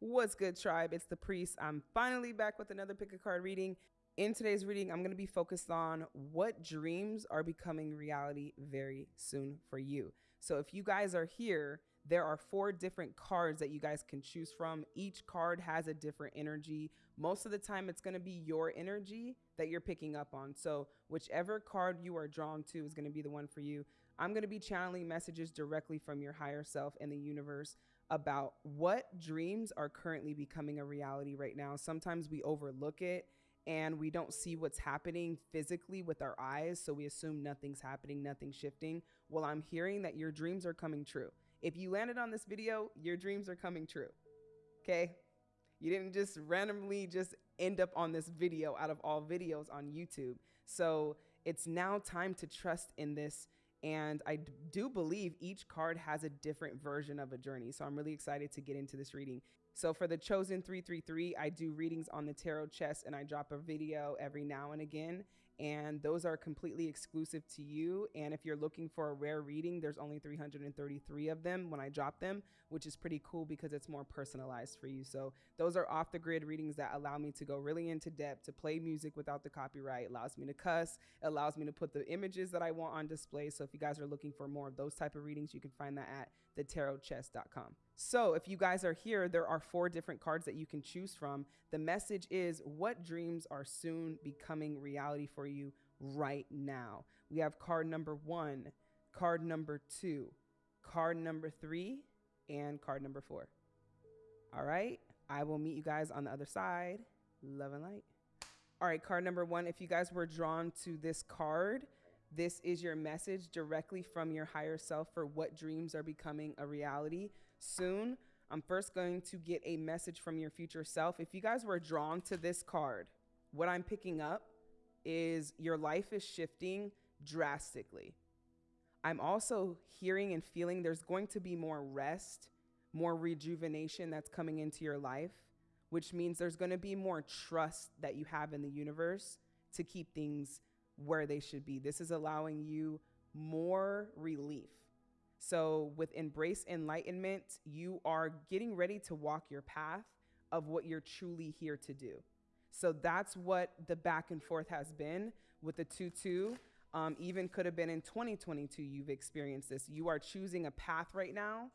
What's good, tribe? It's the priest. I'm finally back with another pick a card reading. In today's reading, I'm going to be focused on what dreams are becoming reality very soon for you. So, if you guys are here, there are four different cards that you guys can choose from. Each card has a different energy. Most of the time, it's going to be your energy that you're picking up on. So, whichever card you are drawn to is going to be the one for you. I'm going to be channeling messages directly from your higher self and the universe about what dreams are currently becoming a reality right now. Sometimes we overlook it and we don't see what's happening physically with our eyes. So we assume nothing's happening, nothing's shifting. Well, I'm hearing that your dreams are coming true. If you landed on this video, your dreams are coming true. Okay? You didn't just randomly just end up on this video out of all videos on YouTube. So it's now time to trust in this and I do believe each card has a different version of a journey. So I'm really excited to get into this reading. So for the Chosen 333, I do readings on the tarot chest and I drop a video every now and again. And those are completely exclusive to you. And if you're looking for a rare reading, there's only 333 of them when I drop them, which is pretty cool because it's more personalized for you. So those are off the grid readings that allow me to go really into depth, to play music without the copyright, allows me to cuss, allows me to put the images that I want on display. So if you guys are looking for more of those type of readings, you can find that at thetarotchest.com. So if you guys are here, there are four different cards that you can choose from. The message is what dreams are soon becoming reality for you right now. We have card number one, card number two, card number three, and card number four. All right, I will meet you guys on the other side. Love and light. All right, card number one, if you guys were drawn to this card, this is your message directly from your higher self for what dreams are becoming a reality soon. I'm first going to get a message from your future self. If you guys were drawn to this card, what I'm picking up is your life is shifting drastically. I'm also hearing and feeling there's going to be more rest, more rejuvenation that's coming into your life, which means there's going to be more trust that you have in the universe to keep things where they should be. This is allowing you more relief. So, with Embrace Enlightenment, you are getting ready to walk your path of what you're truly here to do. So, that's what the back and forth has been with the 2 2. Um, even could have been in 2022, you've experienced this. You are choosing a path right now.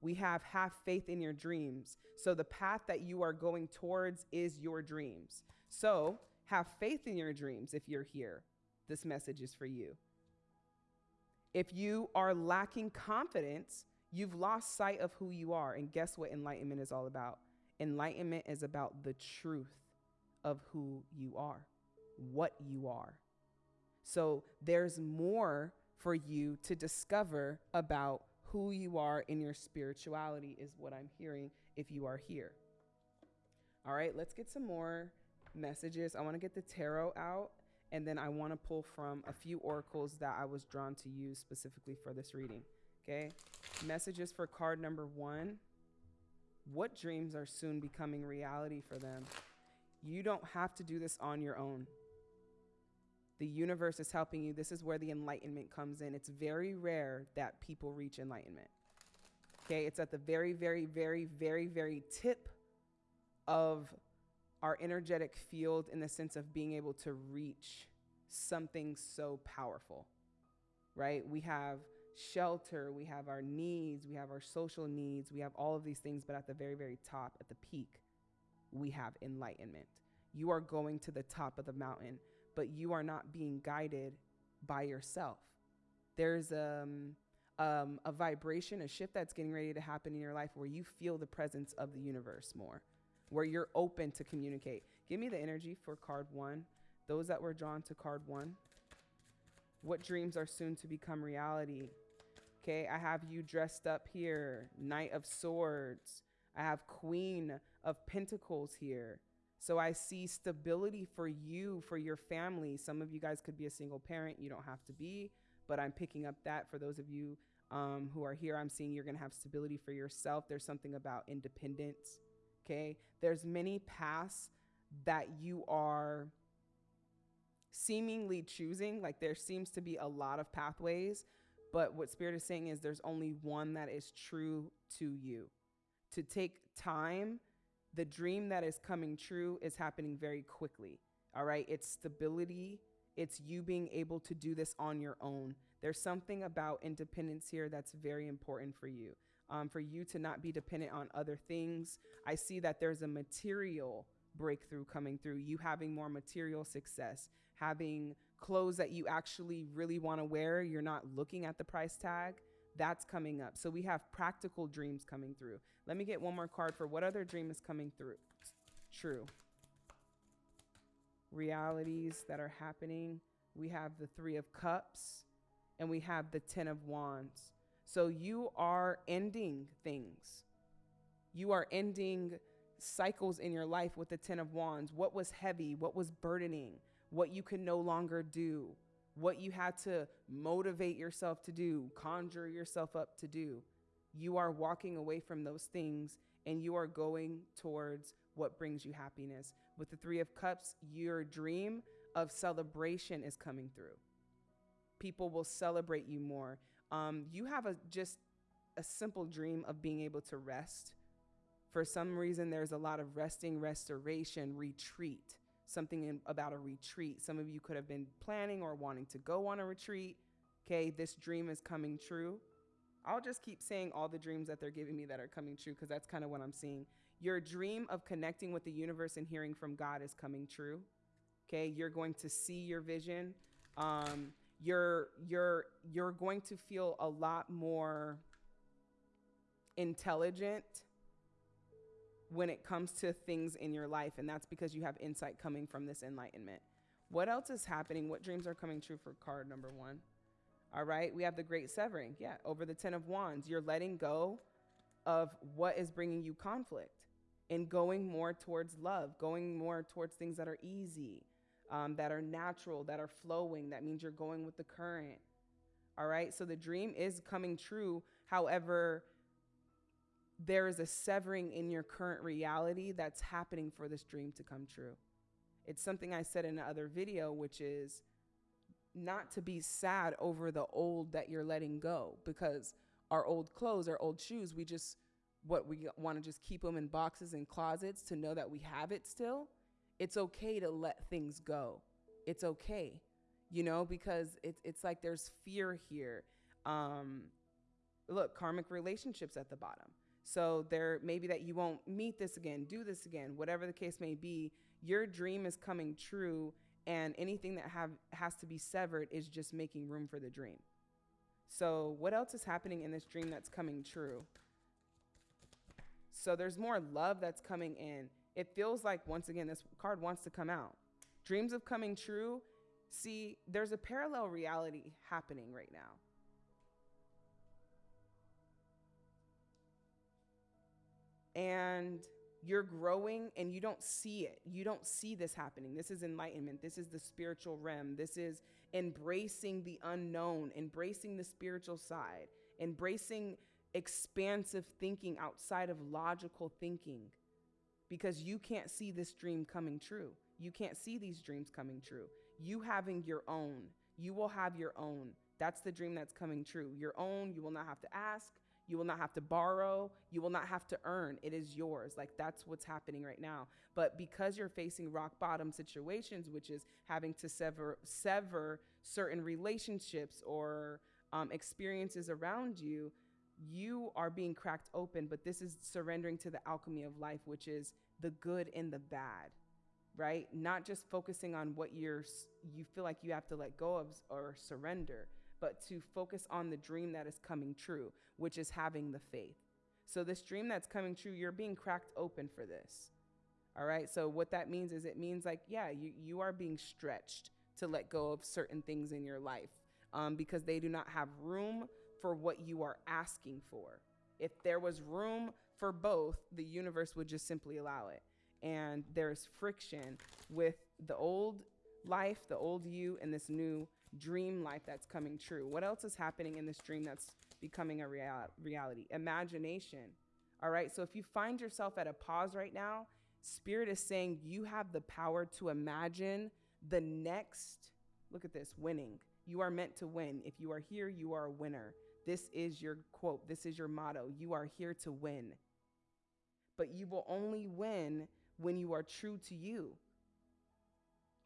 We have have faith in your dreams. So, the path that you are going towards is your dreams. So, have faith in your dreams if you're here this message is for you. If you are lacking confidence, you've lost sight of who you are. And guess what enlightenment is all about? Enlightenment is about the truth of who you are, what you are. So there's more for you to discover about who you are in your spirituality, is what I'm hearing if you are here. All right, let's get some more messages. I want to get the tarot out and then I want to pull from a few oracles that I was drawn to use specifically for this reading. Okay. Messages for card number one. What dreams are soon becoming reality for them? You don't have to do this on your own. The universe is helping you. This is where the enlightenment comes in. It's very rare that people reach enlightenment. Okay. It's at the very, very, very, very, very tip of our energetic field in the sense of being able to reach something so powerful, right? We have shelter, we have our needs, we have our social needs, we have all of these things, but at the very, very top, at the peak, we have enlightenment. You are going to the top of the mountain, but you are not being guided by yourself. There's um, um, a vibration, a shift that's getting ready to happen in your life where you feel the presence of the universe more where you're open to communicate. Give me the energy for card one. Those that were drawn to card one. What dreams are soon to become reality? Okay, I have you dressed up here. Knight of Swords. I have Queen of Pentacles here. So I see stability for you, for your family. Some of you guys could be a single parent. You don't have to be, but I'm picking up that for those of you um, who are here. I'm seeing you're going to have stability for yourself. There's something about independence okay? There's many paths that you are seemingly choosing. Like there seems to be a lot of pathways, but what Spirit is saying is there's only one that is true to you. To take time The dream that is coming true is happening very quickly. All right. It's stability, it's you being able to do this on your own. There's something about independence here that's very important for you. Um, for you to not be dependent on other things. I see that there's a material breakthrough coming through, you having more material success, having clothes that you actually really want to wear. You're not looking at the price tag. That's coming up. So we have practical dreams coming through. Let me get one more card for what other dream is coming through. True. Realities that are happening. We have the Three of Cups and we have the Ten of Wands. So you are ending things. You are ending cycles in your life with the Ten of Wands. What was heavy? What was burdening? What you can no longer do? What you had to motivate yourself to do, conjure yourself up to do. You are walking away from those things and you are going towards what brings you happiness. With the Three of Cups, your dream of celebration is coming through. People will celebrate you more. Um, you have a just a simple dream of being able to rest for some reason, there's a lot of resting, restoration, retreat, something in, about a retreat. Some of you could have been planning or wanting to go on a retreat. Okay, this dream is coming true. I'll just keep saying all the dreams that they're giving me that are coming true because that's kind of what I'm seeing. Your dream of connecting with the universe and hearing from God is coming true. Okay, you're going to see your vision. Um, you're you're you're going to feel a lot more intelligent when it comes to things in your life. And that's because you have insight coming from this enlightenment. What else is happening? What dreams are coming true for card number one? All right, we have the great severing. Yeah, over the 10 of wands, you're letting go of what is bringing you conflict and going more towards love, going more towards things that are easy, um, that are natural, that are flowing. That means you're going with the current. All right, so the dream is coming true. However, there is a severing in your current reality that's happening for this dream to come true. It's something I said in another video, which is not to be sad over the old that you're letting go because our old clothes, our old shoes, we just, what we want to just keep them in boxes and closets to know that we have it still. It's okay to let things go. It's okay, you know, because it's, it's like there's fear here. Um, look, karmic relationships at the bottom so there maybe that you won't meet this again, do this again, whatever the case may be. Your dream is coming true, and anything that have has to be severed is just making room for the dream. So what else is happening in this dream that's coming true? So there's more love that's coming in. It feels like once again this card wants to come out. Dreams of coming true. See, there's a parallel reality happening right now. and you're growing and you don't see it. You don't see this happening. This is enlightenment. This is the spiritual realm. This is embracing the unknown, embracing the spiritual side, embracing expansive thinking outside of logical thinking because you can't see this dream coming true. You can't see these dreams coming true. You having your own, you will have your own. That's the dream that's coming true. Your own, you will not have to ask. You will not have to borrow. You will not have to earn. It is yours. Like that's what's happening right now. But because you're facing rock bottom situations, which is having to sever sever certain relationships or um, experiences around you, you are being cracked open. But this is surrendering to the alchemy of life, which is the good and the bad, right? Not just focusing on what you're you feel like you have to let go of or surrender but to focus on the dream that is coming true, which is having the faith. So, this dream that's coming true, you're being cracked open for this. All right. So, what that means is it means like, yeah, you, you are being stretched to let go of certain things in your life um, because they do not have room for what you are asking for. If there was room for both, the universe would just simply allow it. And there's friction with the old life, the old you, and this new dream life that's coming true? What else is happening in this dream that's becoming a real- reality? Imagination. All right. So if you find yourself at a pause right now, Spirit is saying you have the power to imagine the next, look at this, winning. You are meant to win. If you are here, you are a winner. This is your quote. This is your motto. You are here to win. but you will only win when you are true to you.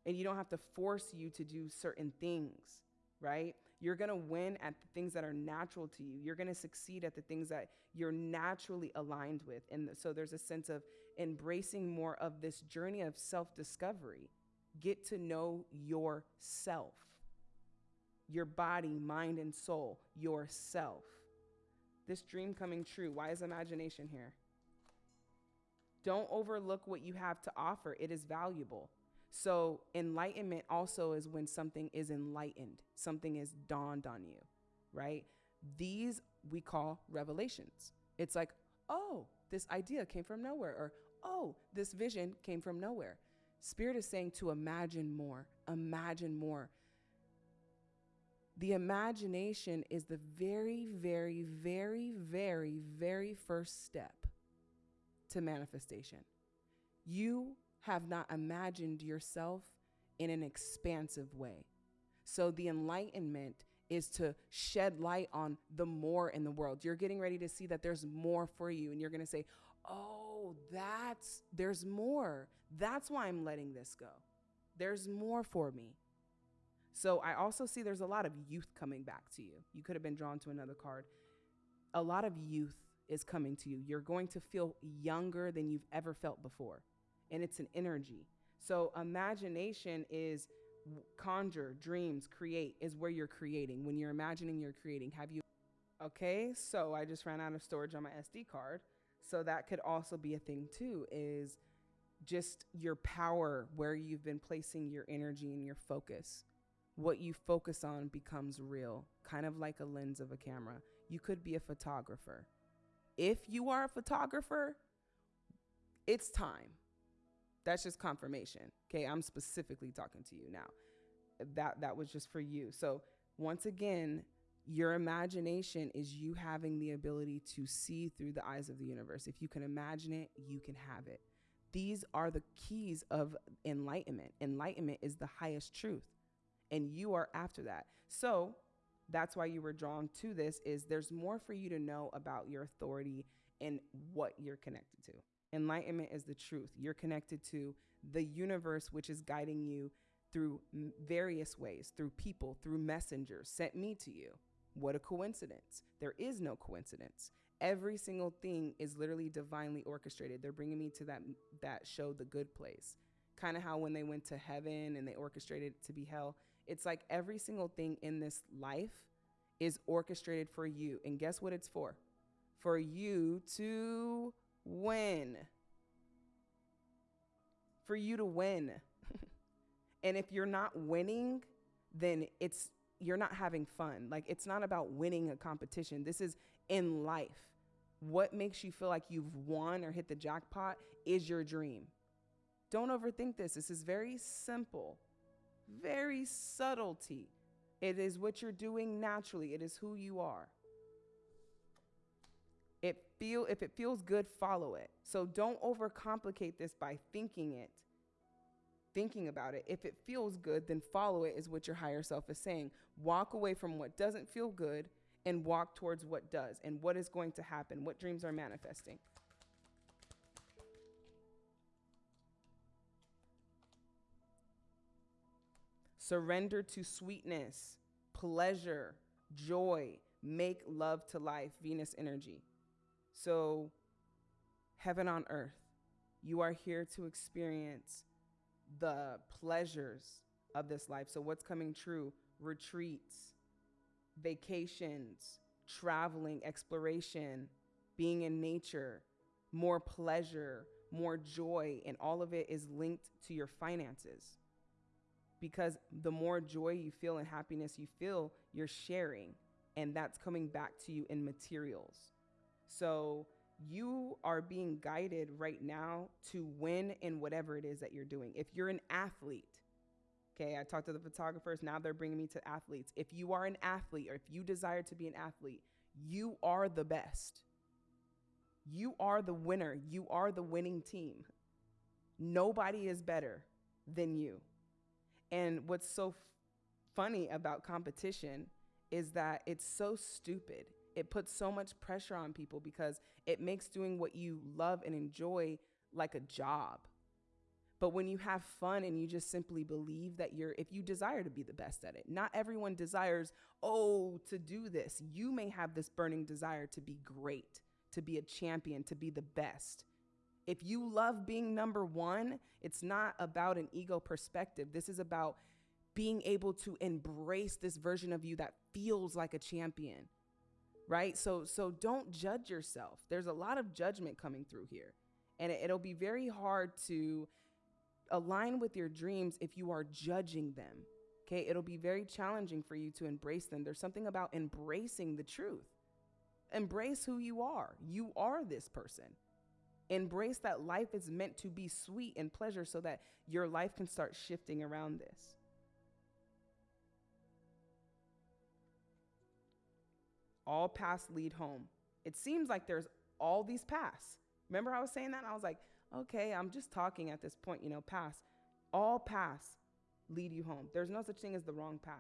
And you don't have to force you to do certain things, right? You're going to win at the things that are natural to you. You're going to succeed at the things that you're naturally aligned with. And so there's a sense of embracing more of this journey of self discovery. Get to know yourself, your body, mind, and soul, yourself. This dream coming true. Why is imagination here? Don't overlook what you have to offer, it is valuable. So, enlightenment also is when something is enlightened, something is dawned on you, right? These we call revelations. It's like, oh, this idea came from nowhere, or oh, this vision came from nowhere. Spirit is saying to imagine more, imagine more. The imagination is the very, very, very, very, very first step to manifestation. You have not imagined yourself in an expansive way. So the enlightenment is to shed light on the more in the world. You're getting ready to see that there's more for you and you're going to say, "Oh, that's there's more. That's why I'm letting this go. There's more for me." So I also see there's a lot of youth coming back to you. You could have been drawn to another card. A lot of youth is coming to you. You're going to feel younger than you've ever felt before and it's an energy. So imagination is conjure, dreams, create is where you're creating. When you're imagining, you're creating. Have you Okay, so I just ran out of storage on my SD card. So that could also be a thing too is just your power where you've been placing your energy and your focus. What you focus on becomes real, kind of like a lens of a camera. You could be a photographer. If you are a photographer, it's time. That's just confirmation. Okay, I'm specifically talking to you now. That that was just for you. So once again, your imagination is you having the ability to see through the eyes of the universe. If you can imagine it, you can have it. These are the keys of enlightenment. Enlightenment is the highest truth, and you are after that. So that's why you were drawn to this is there's more for you to know about your authority and what you're connected to. Enlightenment is the truth. You're connected to the universe, which is guiding you through various ways, through people, through messengers sent me to you. What a coincidence. There is no coincidence. Every single thing is literally divinely orchestrated. They're bringing me to that that show The Good Place. Kind of how when they went to heaven and they orchestrated it to be hell. It's like every single thing in this life is orchestrated for you. And guess what it's for? For you to win. For you to win. and if you're not winning, then it's you're not having fun. Like it's not about winning a competition. This is in life. What makes you feel like you've won or hit the jackpot is your dream. Don't overthink this. This is very simple, very subtlety. It is what you're doing naturally, it is who you are. It feel if it feels good follow it. So don't overcomplicate this by thinking it thinking about it. If it feels good then follow it is what your higher self is saying. Walk away from what doesn't feel good and walk towards what does and what is going to happen. What dreams are manifesting surrender to sweetness pleasure joy make love to life venus energy so, heaven on earth, you are here to experience the pleasures of this life. So, what's coming true? Retreats, vacations, traveling, exploration, being in nature, more pleasure, more joy, and all of it is linked to your finances. Because the more joy you feel and happiness you feel, you're sharing, and that's coming back to you in materials. So you are being guided right now to win in whatever it is that you're doing. If you're an athlete, okay, I talked to the photographers, now they're bringing me to athletes. If you are an athlete or if you desire to be an athlete, you are the best. You are the winner. You are the winning team. Nobody is better than you. And what's so f- funny about competition is that it's so stupid it puts so much pressure on people because it makes doing what you love and enjoy like a job. But when you have fun and you just simply believe that you're, if you desire to be the best at it, not everyone desires, oh, to do this. You may have this burning desire to be great, to be a champion, to be the best. If you love being number one, it's not about an ego perspective. This is about being able to embrace this version of you that feels like a champion. Right? So so don't judge yourself. There's a lot of judgment coming through here. And it, it'll be very hard to align with your dreams if you are judging them. Okay, it'll be very challenging for you to embrace them. There's something about embracing the truth. Embrace who you are. You are this person. Embrace that life is meant to be sweet and pleasure so that your life can start shifting around this. All paths lead home. It seems like there's all these paths. Remember I was saying that? I was like, okay, I'm just talking at this point, you know, paths. All paths lead you home. There's no such thing as the wrong path.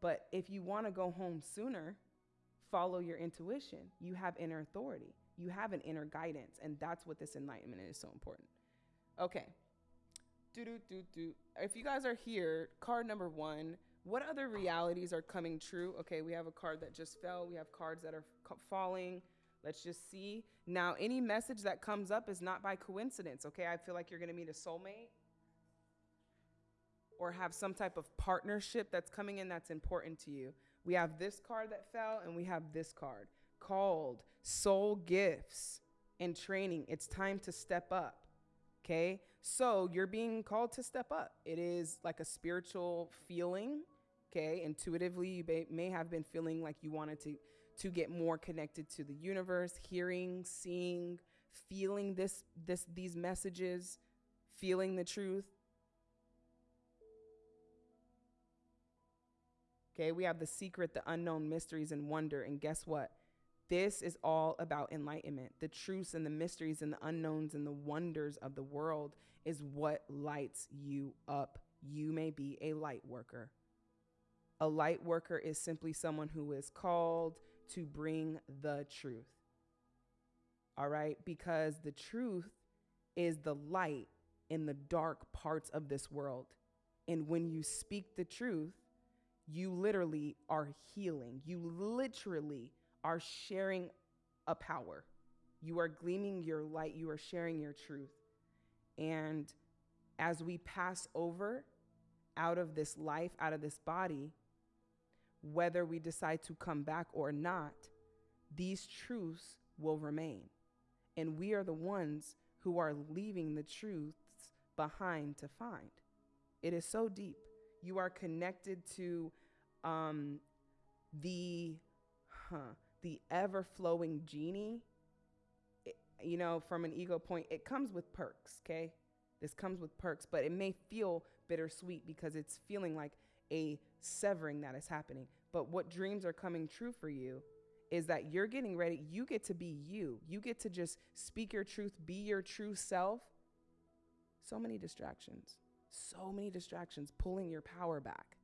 But if you want to go home sooner, follow your intuition. You have inner authority, you have an inner guidance. And that's what this enlightenment is so important. Okay. Do, do, do, do. If you guys are here, card number one, what other realities are coming true? Okay, we have a card that just fell, we have cards that are falling. Let's just see. Now, any message that comes up is not by coincidence, okay? I feel like you're going to meet a soulmate or have some type of partnership that's coming in that's important to you. We have this card that fell and we have this card called Soul Gifts and Training. It's time to step up. Okay? So, you're being called to step up. It is like a spiritual feeling. Okay? Intuitively, you may have been feeling like you wanted to to get more connected to the universe, hearing, seeing, feeling this this these messages, feeling the truth. Okay, we have the secret, the unknown mysteries and wonder and guess what? This is all about enlightenment. The truths and the mysteries and the unknowns and the wonders of the world is what lights you up. You may be a light worker. A light worker is simply someone who is called, to bring the truth. All right? Because the truth is the light in the dark parts of this world. And when you speak the truth, you literally are healing. You literally are sharing a power. You are gleaming your light. You are sharing your truth. And as we pass over out of this life, out of this body, whether we decide to come back or not, these truths will remain. And we are the ones who are leaving the truths behind to find. It is so deep. You are connected to um, the huh, the ever flowing genie. It, you know, from an ego point, it comes with perks. Okay, this comes with perks, but it may feel bittersweet because it's feeling like a severing that is happening. But what dreams are coming true for you is that you're getting ready. You get to be you. You get to just speak your truth, be your true self. So many distractions, so many distractions, pulling your power back,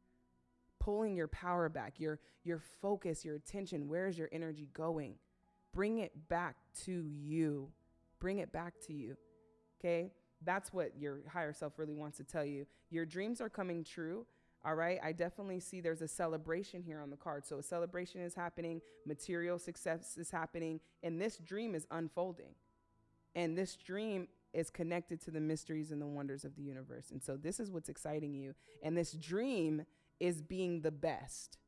pulling your power back, your, your focus, your attention. Where's your energy going? Bring it back to you. Bring it back to you. Okay? That's what your higher self really wants to tell you. Your dreams are coming true all right. I definitely see there's a celebration here on the card. So a celebration is happening, material success is happening, and this dream is unfolding. And this dream is connected to the mysteries and the wonders of the universe. And so this is what's exciting you. And this dream is being the best.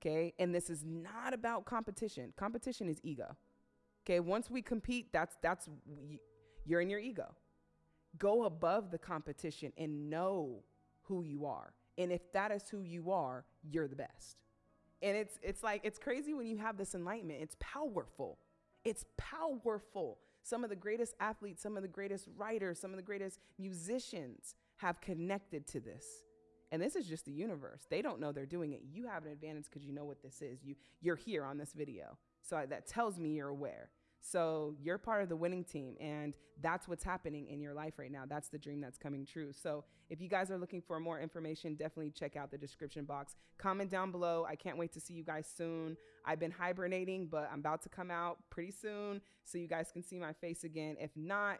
Okay? And this is not about competition. Competition is ego. Okay? Once we compete, that's that's you're in your ego. Go above the competition and know who you are. And if that is who you are, you're the best. And it's it's like it's crazy when you have this enlightenment. It's powerful. It's powerful. Some of the greatest athletes, some of the greatest writers, some of the greatest musicians have connected to this. And this is just the universe. They don't know they're doing it. You have an advantage because you know what this is. You you're here on this video. So I, that tells me you're aware. So you're part of the winning team, and that's what's happening in your life right now. That's the dream that's coming true. So if you guys are looking for more information, definitely check out the description box. Comment down below. I can't wait to see you guys soon. I've been hibernating, but I'm about to come out pretty soon so you guys can see my face again. If not,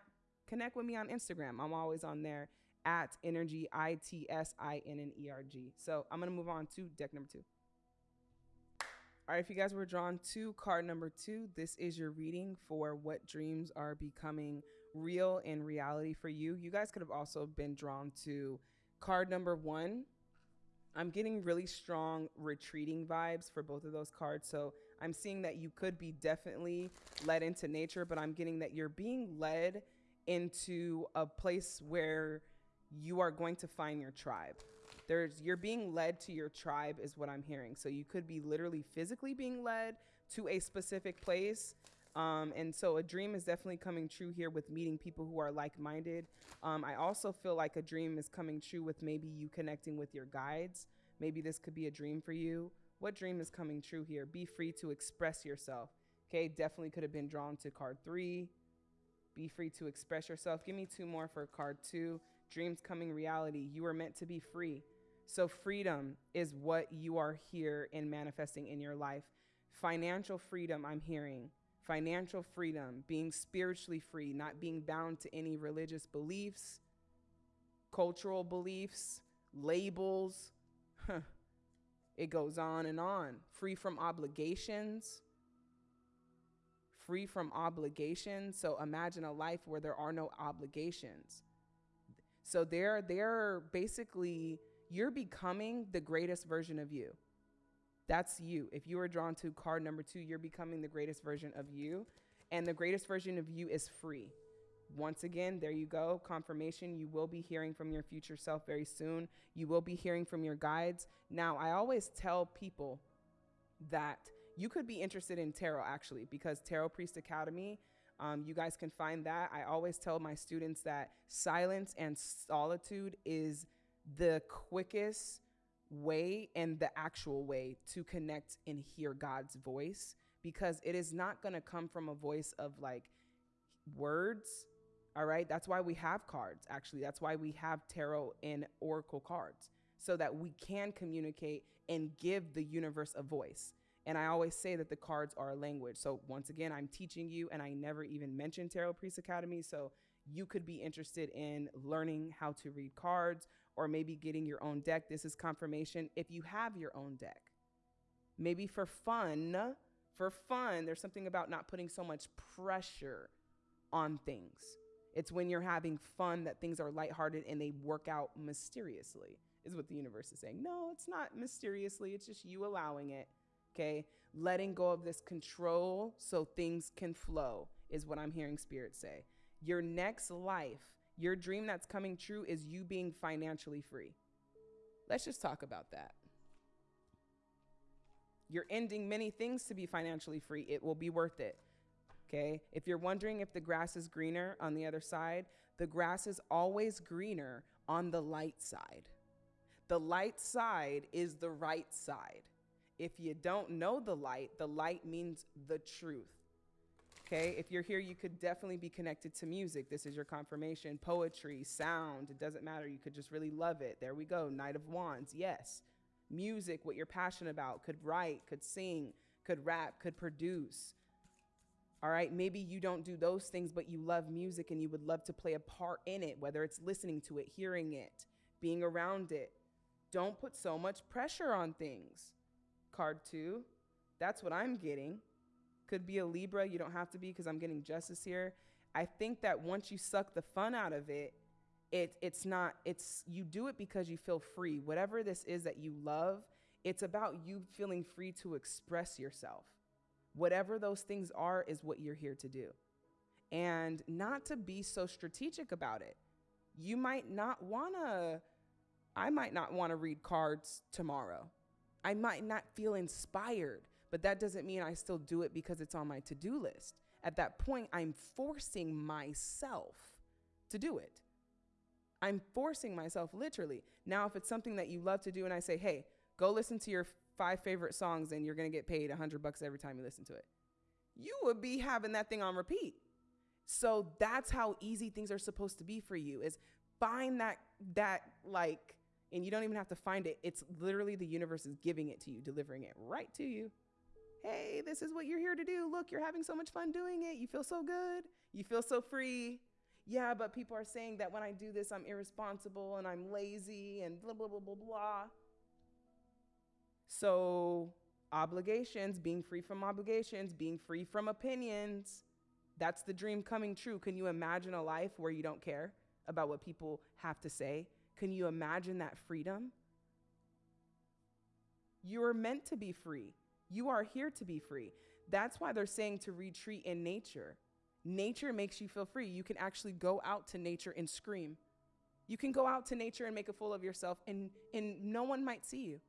connect with me on Instagram. I'm always on there at energy, I T S I N N E R G. So I'm going to move on to deck number two. All right, if you guys were drawn to card number two, this is your reading for what dreams are becoming real in reality for you. You guys could have also been drawn to card number one. I'm getting really strong retreating vibes for both of those cards. So I'm seeing that you could be definitely led into nature, but I'm getting that you're being led into a place where you are going to find your tribe. There's you're being led to your tribe is what i'm hearing. So you could be literally physically being led to a specific place. Um, and so a dream is definitely coming true here with meeting people who are like-minded. Um, i also feel like a dream is coming true with maybe you connecting with your guides. Maybe this could be a dream for you. What dream is coming true here? Be free to express yourself. Okay definitely could have been drawn to card three. Be free to express yourself. Give me two more for card two dreams coming reality you are meant to be free so, freedom is what you are here in manifesting in your life. Financial freedom, I'm hearing. Financial freedom, being spiritually free, not being bound to any religious beliefs, cultural beliefs, labels. It goes on and on. Free from obligations. Free from obligations. So imagine a life where there are no obligations. So they're they're basically you're becoming the greatest version of you. That's you. If you are drawn to card number two, you're becoming the greatest version of you. And the greatest version of you is free. Once again, there you go. Confirmation. You will be hearing from your future self very soon. You will be hearing from your guides. Now, I always tell people that you could be interested in tarot actually, because Tarot Priest Academy, um, you guys can find that. I always tell my students that silence and solitude is the quickest way and the actual way to connect and hear God's voice because it is not going to come from a voice of like words. All right. That's why we have cards. Actually, that's why we have tarot and oracle cards so that we can communicate and give the universe a voice. And I always say that the cards are a language. So once again, I'm teaching you, and I never even mentioned Tarot Priest Academy. So you could be interested in learning how to read cards or maybe getting your own deck. This is confirmation if you have your own deck. Maybe for fun, for fun, there's something about not putting so much pressure on things. It's when you're having fun that things are lighthearted and they work out mysteriously, is what the universe is saying. No, it's not mysteriously, it's just you allowing it, okay? Letting go of this control so things can flow, is what I'm hearing Spirit say. Your next life your dream that's coming true is you being financially free. Let's just talk about that. You're ending many things to be financially free. It will be worth it. Okay? If you're wondering if the grass is greener on the other side, the grass is always greener on the light side. The light side is the right side. If you don't know the light, the light means the truth. Okay, if you're here, you could definitely be connected to music. This is your confirmation. Poetry, sound, it doesn't matter. You could just really love it. There we go. Knight of Wands, yes. Music, what you're passionate about, could write, could sing, could rap, could produce. All right, maybe you don't do those things, but you love music and you would love to play a part in it, whether it's listening to it, hearing it, being around it. Don't put so much pressure on things. Card two, that's what I'm getting could be a Libra. You don't have to be because I'm getting justice here. I think that once you suck the fun out of it, it it's not it's you do it because you feel free. Whatever this is that you love, it's about you feeling free to express yourself. Whatever those things are is what you're here to do. And not to be so strategic about it. You might not want to I might not want to read cards tomorrow. I might not feel inspired but that doesn't mean I still do it because it's on my to do list. At that point, I'm forcing myself to do it. I'm forcing myself literally. Now, if it's something that you love to do and I say, hey, go listen to your five favorite songs and you're going to get paid 100 bucks every time you listen to it. you would be having that thing on repeat. So that's how easy things are supposed to be for you is find that that like and you don't even have to find it. It's literally the universe is giving it to you, delivering it right to you. Hey, this is what you're here to do. Look, you're having so much fun doing it. You feel so good. You feel so free. Yeah, but people are saying that when I do this, I'm irresponsible and I'm lazy and blah, blah, blah, blah, blah. So, obligations, being free from obligations, being free from opinions, that's the dream coming true. Can you imagine a life where you don't care about what people have to say? Can you imagine that freedom? You are meant to be free. You are here to be free. That's why they're saying to retreat in nature. Nature makes you feel free. You can actually go out to nature and scream. You can go out to nature and make a fool of yourself, and, and no one might see you.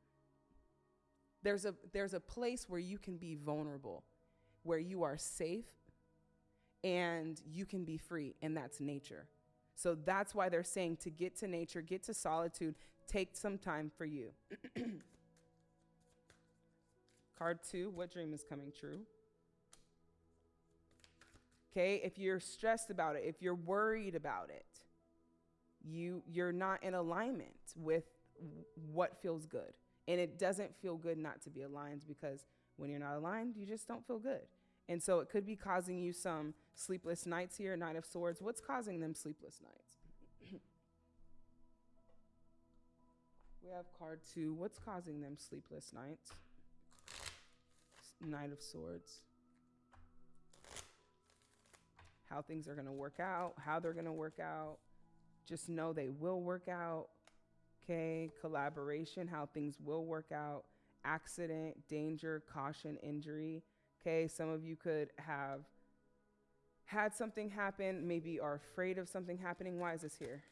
There's a, there's a place where you can be vulnerable, where you are safe and you can be free, and that's nature. So that's why they're saying to get to nature, get to solitude, take some time for you. Card two, what dream is coming true? Okay, if you're stressed about it, if you're worried about it, you you're not in alignment with what feels good. And it doesn't feel good not to be aligned because when you're not aligned, you just don't feel good. And so it could be causing you some sleepless nights here, Knight of Swords. What's causing them sleepless nights? we have card two. What's causing them sleepless nights? Knight of Swords. How things are going to work out, how they're going to work out. Just know they will work out. Okay, collaboration, how things will work out. Accident, danger, caution, injury. Okay, some of you could have had something happen, maybe are afraid of something happening. Why is this here?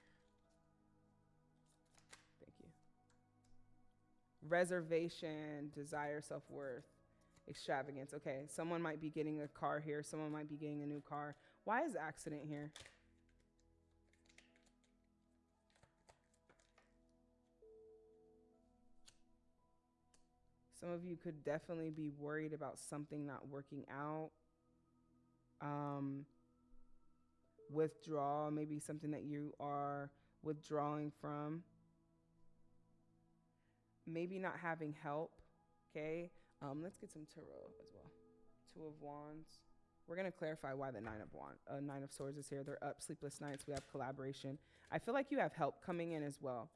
Thank you. Reservation, desire, self worth, extravagance. Okay, someone might be getting a car here, someone might be getting a new car. Why is accident here? Some of you could definitely be worried about something not working out. Um, withdrawal, maybe something that you are withdrawing from. Maybe not having help. Okay. Um, let's get some tarot as well. Two of Wands. We're gonna clarify why the Nine of Wand, uh, Nine of Swords is here. They're up, sleepless nights. We have collaboration. I feel like you have help coming in as well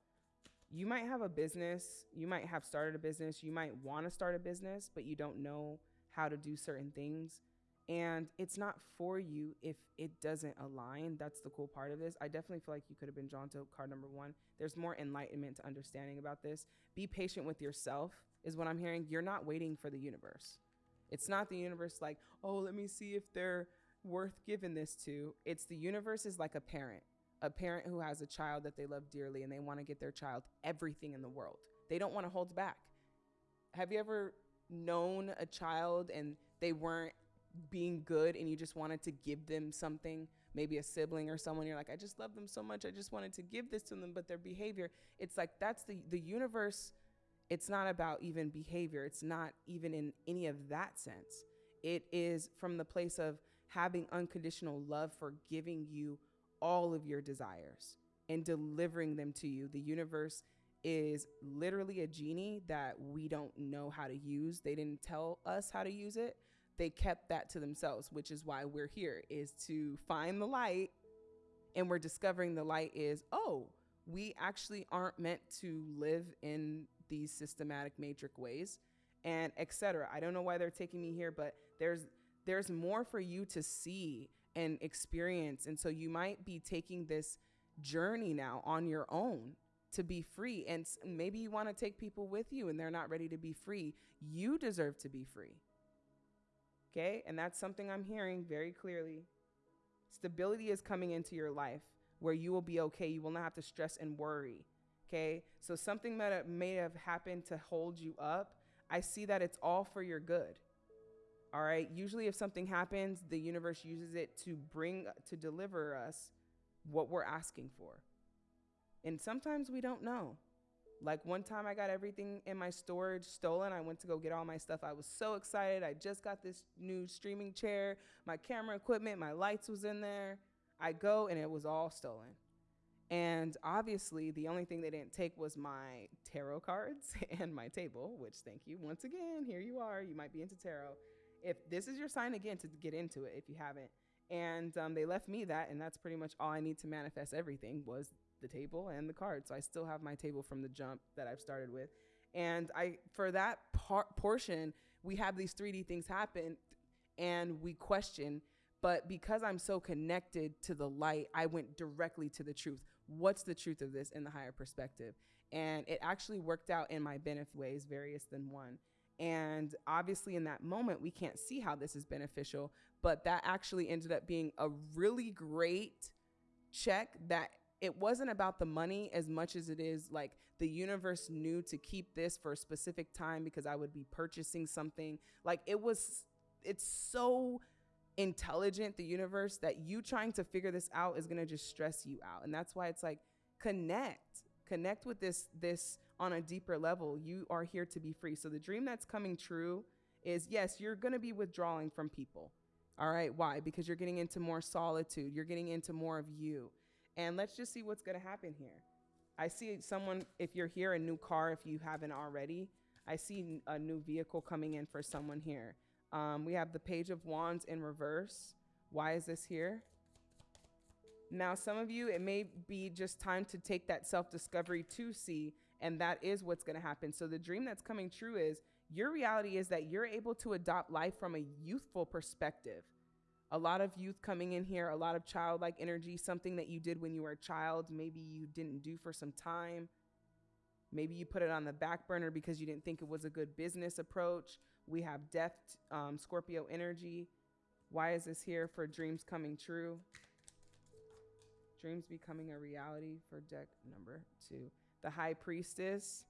you might have a business, you might have started a business, you might want to start a business, but you don't know how to do certain things. And it's not for you if it doesn't align. That's the cool part of this. I definitely feel like you could have been drawn to card number one. There's more enlightenment to understanding about this. Be patient with yourself, is what I'm hearing. You're not waiting for the universe. It's not the universe like, oh, let me see if they're worth giving this to. It's the universe is like a parent a parent who has a child that they love dearly and they want to get their child everything in the world. They don't want to hold back. Have you ever known a child and they weren't being good and you just wanted to give them something, maybe a sibling or someone you're like, I just love them so much. I just wanted to give this to them, but their behavior, it's like that's the the universe it's not about even behavior. It's not even in any of that sense. It is from the place of having unconditional love for giving you all of your desires and delivering them to you. The universe is literally a genie that we don't know how to use. They didn't tell us how to use it. They kept that to themselves, which is why we're here is to find the light and we're discovering the light is, oh, we actually aren't meant to live in these systematic matrix ways and etc. I don't know why they're taking me here, but there's there's more for you to see and experience. And so you might be taking this journey now on your own to be free. And maybe you want to take people with you and they're not ready to be free. You deserve to be free. Okay. And that's something I'm hearing very clearly. Stability is coming into your life where you will be okay. You will not have to stress and worry. Okay. So something that may have happened to hold you up, I see that it's all for your good. All right. Usually, if something happens, the universe uses it to bring, to deliver us what we're asking for. And sometimes we don't know. Like one time I got everything in my storage stolen. I went to go get all my stuff. I was so excited. I just got this new streaming chair, my camera equipment, my lights was in there. I go and it was all stolen. And obviously, the only thing they didn't take was my tarot cards and my table, which thank you once again. Here you are. You might be into tarot. If this is your sign again to get into it, if you haven't. And um, they left me that, and that's pretty much all I need to manifest everything was the table and the cards. So I still have my table from the jump that I've started with. And I, for that par- portion, we have these 3D things happen, and we question. But because I'm so connected to the light, I went directly to the truth what's the truth of this in the higher perspective? And it actually worked out in my benefit ways, various than one. And obviously, in that moment, we can't see how this is beneficial, but that actually ended up being a really great check that it wasn't about the money as much as it is like the universe knew to keep this for a specific time because I would be purchasing something. Like it was, it's so intelligent, the universe, that you trying to figure this out is gonna just stress you out. And that's why it's like connect, connect with this this on a deeper level. You are here to be free. So the dream that's coming true is yes, you're gonna be withdrawing from people. All right, why? Because you're getting into more solitude. You're getting into more of you. And let's just see what's gonna happen here. I see someone, if you're here, a new car, if you haven't already. I see a new vehicle coming in for someone here. Um, we have the Page of Wands in reverse. Why is this here? Now, some of you, it may be just time to take that self discovery to see, and that is what's going to happen. So, the dream that's coming true is your reality is that you're able to adopt life from a youthful perspective. A lot of youth coming in here, a lot of childlike energy, something that you did when you were a child, maybe you didn't do for some time. Maybe you put it on the back burner because you didn't think it was a good business approach. We have Death, um, Scorpio energy. Why is this here for dreams coming true? Dreams becoming a reality for deck number two. The High Priestess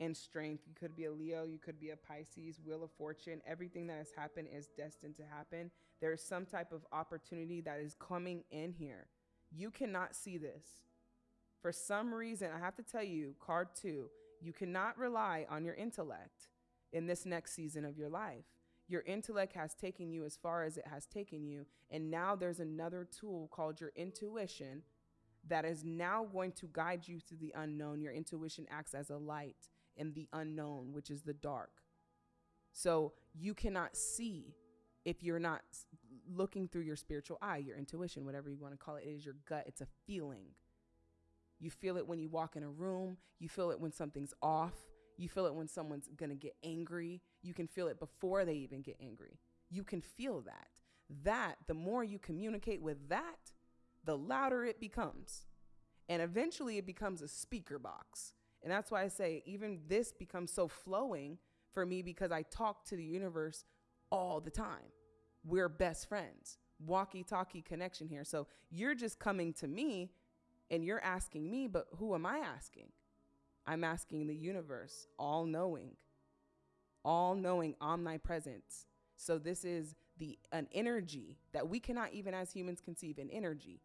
and strength. You could be a Leo, you could be a Pisces, Wheel of Fortune. Everything that has happened is destined to happen. There is some type of opportunity that is coming in here. You cannot see this. For some reason, I have to tell you, card two, you cannot rely on your intellect in this next season of your life. Your intellect has taken you as far as it has taken you. And now there's another tool called your intuition that is now going to guide you through the unknown. Your intuition acts as a light in the unknown, which is the dark. So you cannot see if you're not looking through your spiritual eye, your intuition, whatever you want to call it. It is your gut, it's a feeling. You feel it when you walk in a room, you feel it when something's off, you feel it when someone's gonna get angry. You can feel it before they even get angry. You can feel that. That, the more you communicate with that, the louder it becomes. And eventually it becomes a speaker box. And that's why I say, even this becomes so flowing for me because I talk to the universe all the time. We're best friends, walkie talkie connection here. So you're just coming to me and you're asking me, but who am I asking? I'm asking the universe, all knowing, all knowing, omnipresence. So this is the an energy that we cannot even as humans conceive an energy.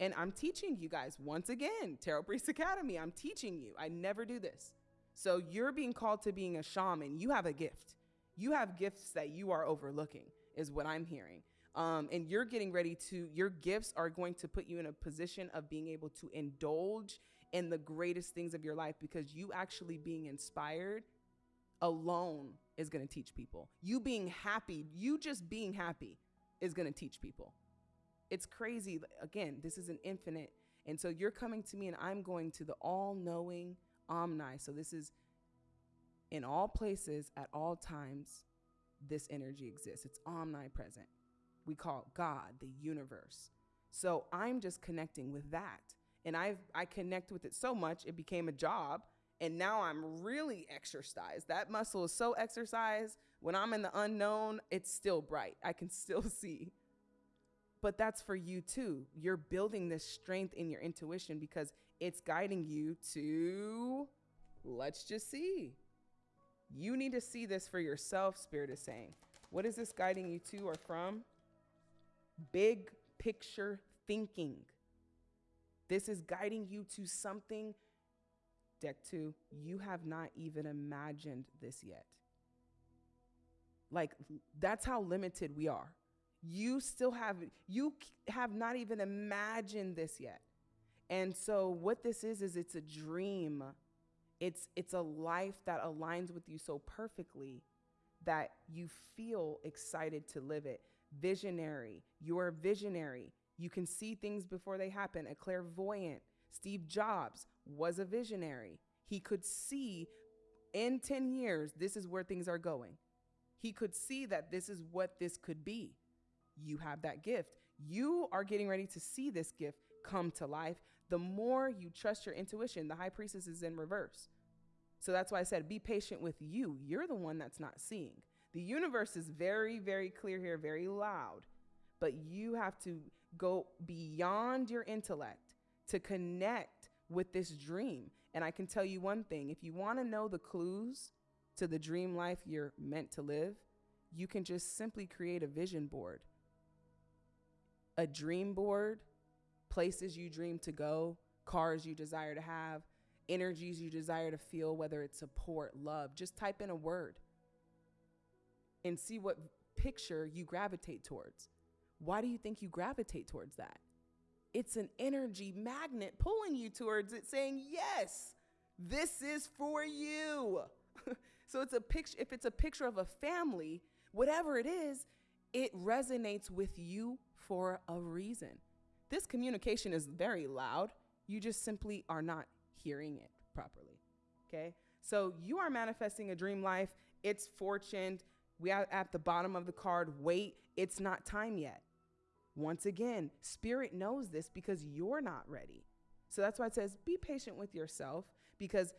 And I'm teaching you guys once again, Tarot Priest Academy. I'm teaching you. I never do this. So you're being called to being a shaman. You have a gift. You have gifts that you are overlooking, is what I'm hearing. Um, and you're getting ready to, your gifts are going to put you in a position of being able to indulge in the greatest things of your life because you actually being inspired alone is going to teach people. You being happy, you just being happy is going to teach people. It's crazy. Again, this is an infinite. And so you're coming to me and I'm going to the all knowing Omni. So this is in all places at all times, this energy exists. It's omnipresent. We call it God, the universe. So I'm just connecting with that and I've I connect with it so much it became a job and now I'm really exercised. That muscle is so exercised. When I'm in the unknown, it's still bright. I can still see. But that's for you too. You're building this strength in your intuition because it's guiding you to let's just see. You need to see this for yourself, Spirit is saying. What is this guiding you to or from? Big picture thinking. This is guiding you to something Deck two, you have not even imagined this yet. Like, that's how limited we are. You still have, you have not even imagined this yet. And so, what this is, is it's a dream. It's, it's a life that aligns with you so perfectly that you feel excited to live it. Visionary. You're a visionary. You can see things before they happen. A clairvoyant. Steve Jobs was a visionary. He could see in 10 years, this is where things are going. He could see that this is what this could be. You have that gift. You are getting ready to see this gift come to life. The more you trust your intuition, the high priestess is in reverse. So that's why I said, be patient with you. You're the one that's not seeing. The universe is very, very clear here, very loud, but you have to go beyond your intellect to connect with this dream. And I can tell you one thing if you want to know the clues to the dream life you're meant to live, you can just simply create a vision board, a dream board, places you dream to go, cars you desire to have, energies you desire to feel, whether it's support, love. Just type in a word and see what picture you gravitate towards. Why do you think you gravitate towards that? It's an energy magnet pulling you towards it, saying, Yes, this is for you. so it's a picture, if it's a picture of a family, whatever it is, it resonates with you for a reason. This communication is very loud. You just simply are not hearing it properly. Okay? So you are manifesting a dream life. It's fortuned. We are at the bottom of the card. Wait, it's not time yet. Once again, spirit knows this because you're not ready. So that's why it says be patient with yourself because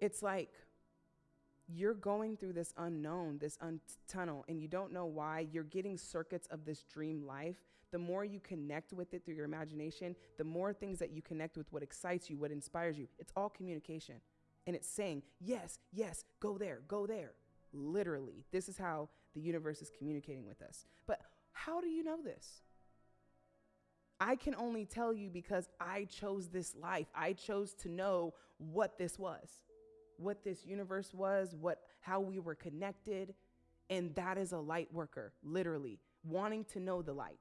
it's like you're going through this unknown, this un- tunnel, and you don't know why. You're getting circuits of this dream life. The more you connect with it through your imagination, the more things that you connect with what excites you, what inspires you. It's all communication. And it's saying, yes, yes, go there, go there. Literally, this is how the universe is communicating with us. But how do you know this? I can only tell you because I chose this life. I chose to know what this was, what this universe was, what how we were connected, and that is a light worker, literally, wanting to know the light.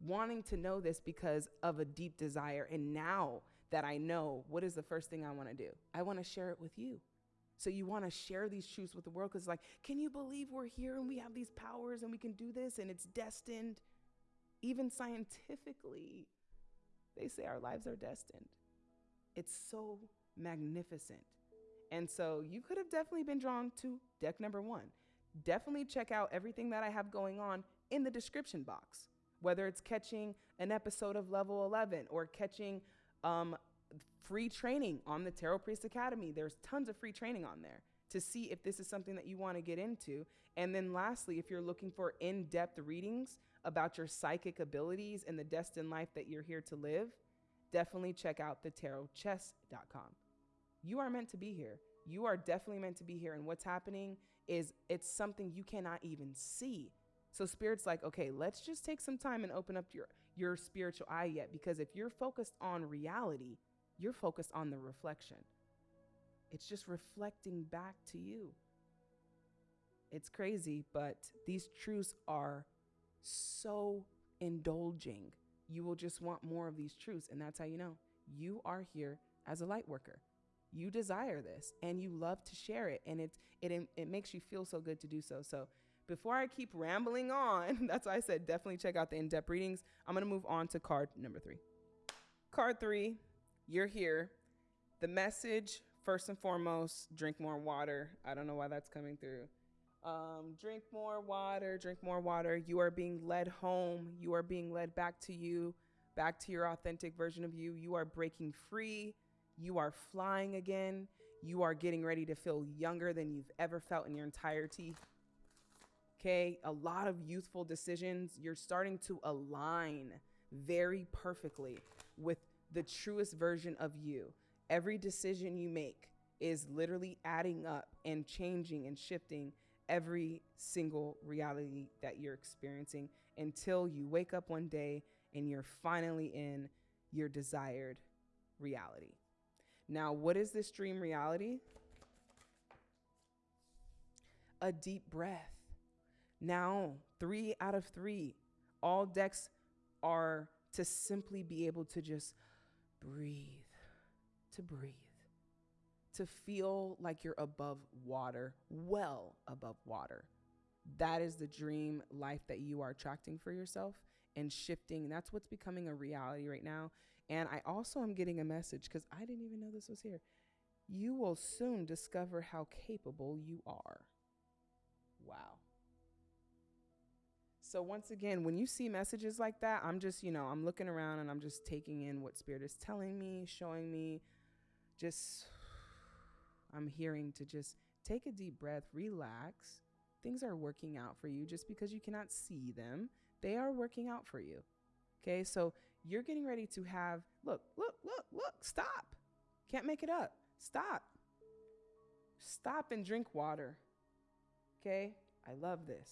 Wanting to know this because of a deep desire and now that I know, what is the first thing I want to do? I want to share it with you. So you want to share these truths with the world because, like, can you believe we're here and we have these powers and we can do this and it's destined? Even scientifically, they say our lives are destined. It's so magnificent. And so you could have definitely been drawn to deck number one. Definitely check out everything that I have going on in the description box, whether it's catching an episode of Level 11 or catching um, free training on the Tarot Priest Academy. There's tons of free training on there to see if this is something that you want to get into. And then lastly, if you're looking for in-depth readings about your psychic abilities and the destined life that you're here to live, definitely check out the tarotchess.com. You are meant to be here. You are definitely meant to be here and what's happening is it's something you cannot even see. So spirit's like, "Okay, let's just take some time and open up your your spiritual eye yet because if you're focused on reality, you're focused on the reflection. It's just reflecting back to you. It's crazy, but these truths are so indulging. You will just want more of these truths. And that's how you know you are here as a light worker. You desire this and you love to share it. And it, it, it makes you feel so good to do so. So before I keep rambling on, that's why I said definitely check out the in depth readings. I'm going to move on to card number three. Card three you're here. The message, first and foremost, drink more water. I don't know why that's coming through. Um, drink more water, drink more water. You are being led home. You are being led back to you, back to your authentic version of you. You are breaking free. You are flying again. You are getting ready to feel younger than you've ever felt in your entirety. Okay, a lot of youthful decisions. You're starting to align very perfectly with the truest version of you. Every decision you make is literally adding up and changing and shifting every single reality that you're experiencing until you wake up one day and you're finally in your desired reality. Now, what is this dream reality? A deep breath. Now, three out of three. All decks are to simply be able to just breathe, to breathe, to feel like you're above water, well above water. That is the dream life that you are attracting for yourself and shifting. That's what's becoming a reality right now. And I also am getting a message because I didn't even know this was here. You will soon discover how capable you are. Wow. So once again, when you see messages like that, I'm just, you know, I'm looking around and I'm just taking in what spirit is telling me, showing me. Just I'm hearing to just take a deep breath, relax. Things are working out for you just because you cannot see them. They are working out for you. Okay? So you're getting ready to have look, look, look, look, stop. Can't make it up. Stop. Stop and drink water. Okay? I love this.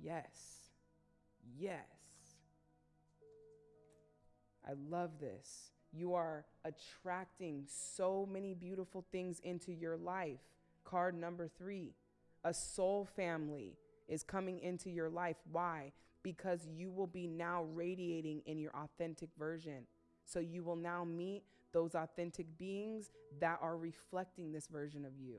Yes. Yes. I love this. You are attracting so many beautiful things into your life. Card number three a soul family is coming into your life. Why? Because you will be now radiating in your authentic version. So you will now meet those authentic beings that are reflecting this version of you.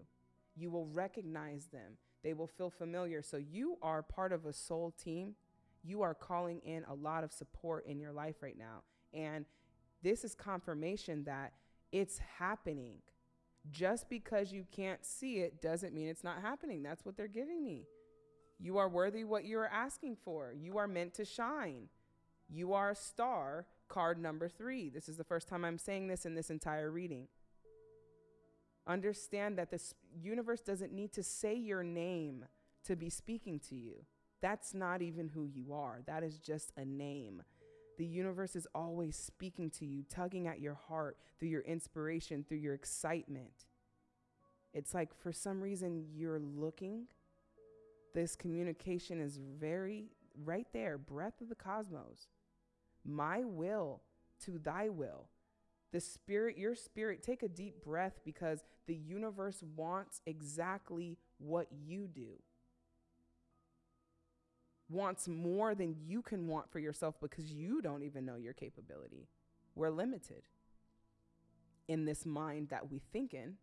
You will recognize them they will feel familiar. So you are part of a soul team. You are calling in a lot of support in your life right now. And this is confirmation that it's happening. Just because you can't see it doesn't mean it's not happening. That's what they're giving me. You are worthy what you are asking for. You are meant to shine. You are a star, card number three. This is the first time I'm saying this in this entire reading. Understand that this universe doesn't need to say your name to be speaking to you. That's not even who you are. That is just a name. The universe is always speaking to you, tugging at your heart through your inspiration, through your excitement. It's like for some reason you're looking. This communication is very right there, breath of the cosmos. My will to thy will the spirit, your spirit, take a deep breath because the universe wants exactly what you do. Wants more than you can want for yourself because you don't even know your capability. We're limited in this mind that we think in,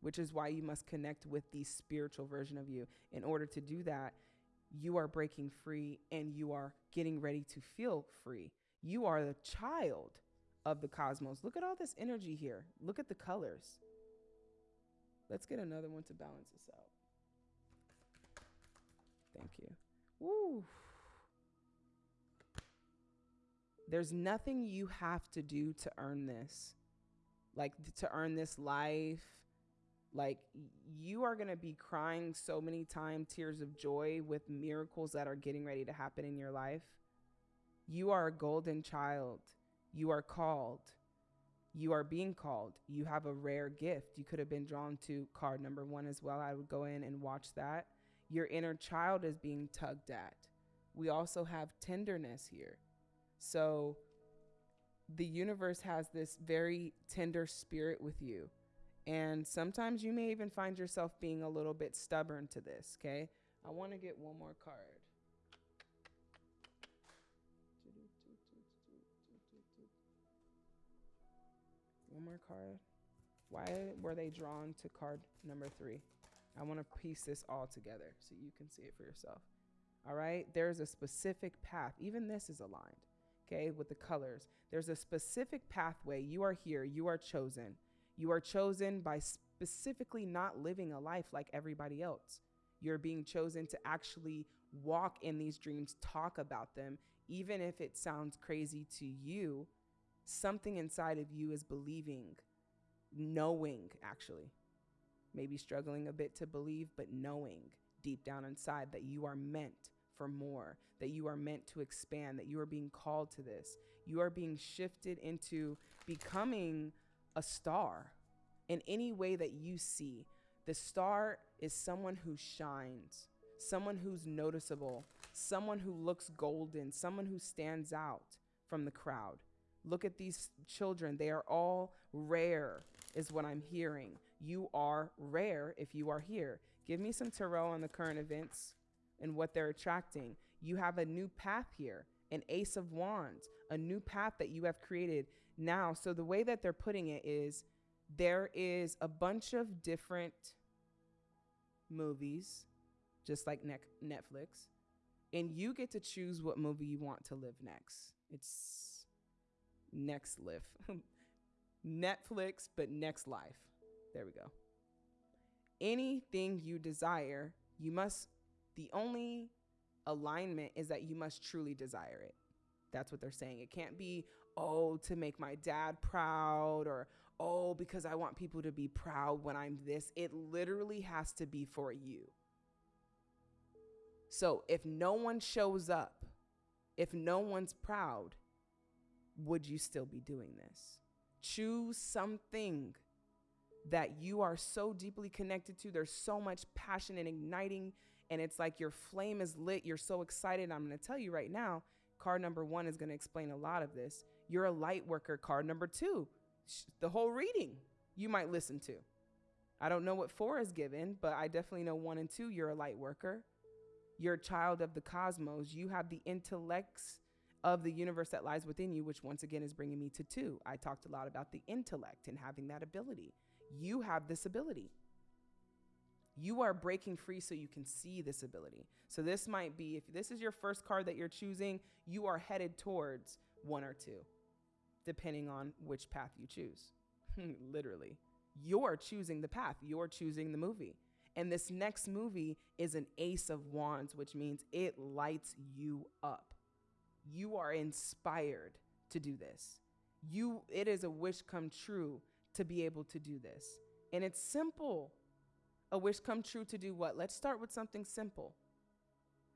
which is why you must connect with the spiritual version of you. In order to do that, you are breaking free and you are getting ready to feel free. You are the child of the cosmos. Look at all this energy here. Look at the colors. Let's get another one to balance this out. Thank you. Woo. There's nothing you have to do to earn this. Like to earn this life. Like you are going to be crying so many times tears of joy with miracles that are getting ready to happen in your life. You are a golden child. You are called. You are being called. You have a rare gift. You could have been drawn to card number one as well. I would go in and watch that. Your inner child is being tugged at. We also have tenderness here. So the universe has this very tender spirit with you. And sometimes you may even find yourself being a little bit stubborn to this, okay? I want to get one more card. one more card. Why were they drawn to card number three? I want to piece this all together so you can see it for yourself. All right, there's a specific path. Even this is aligned, okay, with the colors. There's a specific pathway. You are here, you are chosen. You are chosen by specifically not living a life like everybody else. You're being chosen to actually walk in these dreams, talk about them, even if it sounds crazy to you something inside of you is believing, knowing actually, maybe struggling a bit to believe, but knowing deep down inside that you are meant for more, that you are meant to expand, that you are being called to this. You are being shifted into becoming a star in any way that you see. The star is someone who shines, someone who's noticeable, someone who looks golden, someone who stands out from the crowd Look at these children. They are all rare, is what I'm hearing. You are rare if you are here. Give me some tarot on the current events and what they're attracting. You have a new path here, an ace of wands, a new path that you have created now. So the way that they're putting it is there is a bunch of different movies, just like Netflix, and you get to choose what movie you want to live next. It's next live. Netflix, but next life. There we go. Anything you desire, you must, the only alignment is that you must truly desire it. That's what they're saying. It can't be, oh, to make my dad proud or, oh, because I want people to be proud when I'm this. It literally has to be for you. So if no one shows up, if no one's proud, would you still be doing this? Choose something that you are so deeply connected to. There's so much passion and igniting, and it's like your flame is lit. You're so excited. I'm going to tell you right now, card number one is going to explain a lot of this. You're a light worker. Card number two, the whole reading you might listen to. I don't know what four is given, but I definitely know one and two, you're a light worker. You're a child of the cosmos. You have the intellects of the universe that lies within you, which once again is bringing me to two. I talked a lot about the intellect and having that ability. You have this ability. You are breaking free so you can see this ability. So, this might be if this is your first card that you're choosing, you are headed towards one or two, depending on which path you choose. Literally, you're choosing the path, you're choosing the movie. And this next movie is an ace of wands, which means it lights you up. You are inspired to do this. You it is a wish come true to be able to do this. And it's simple. A wish come true to do what? Let's start with something simple.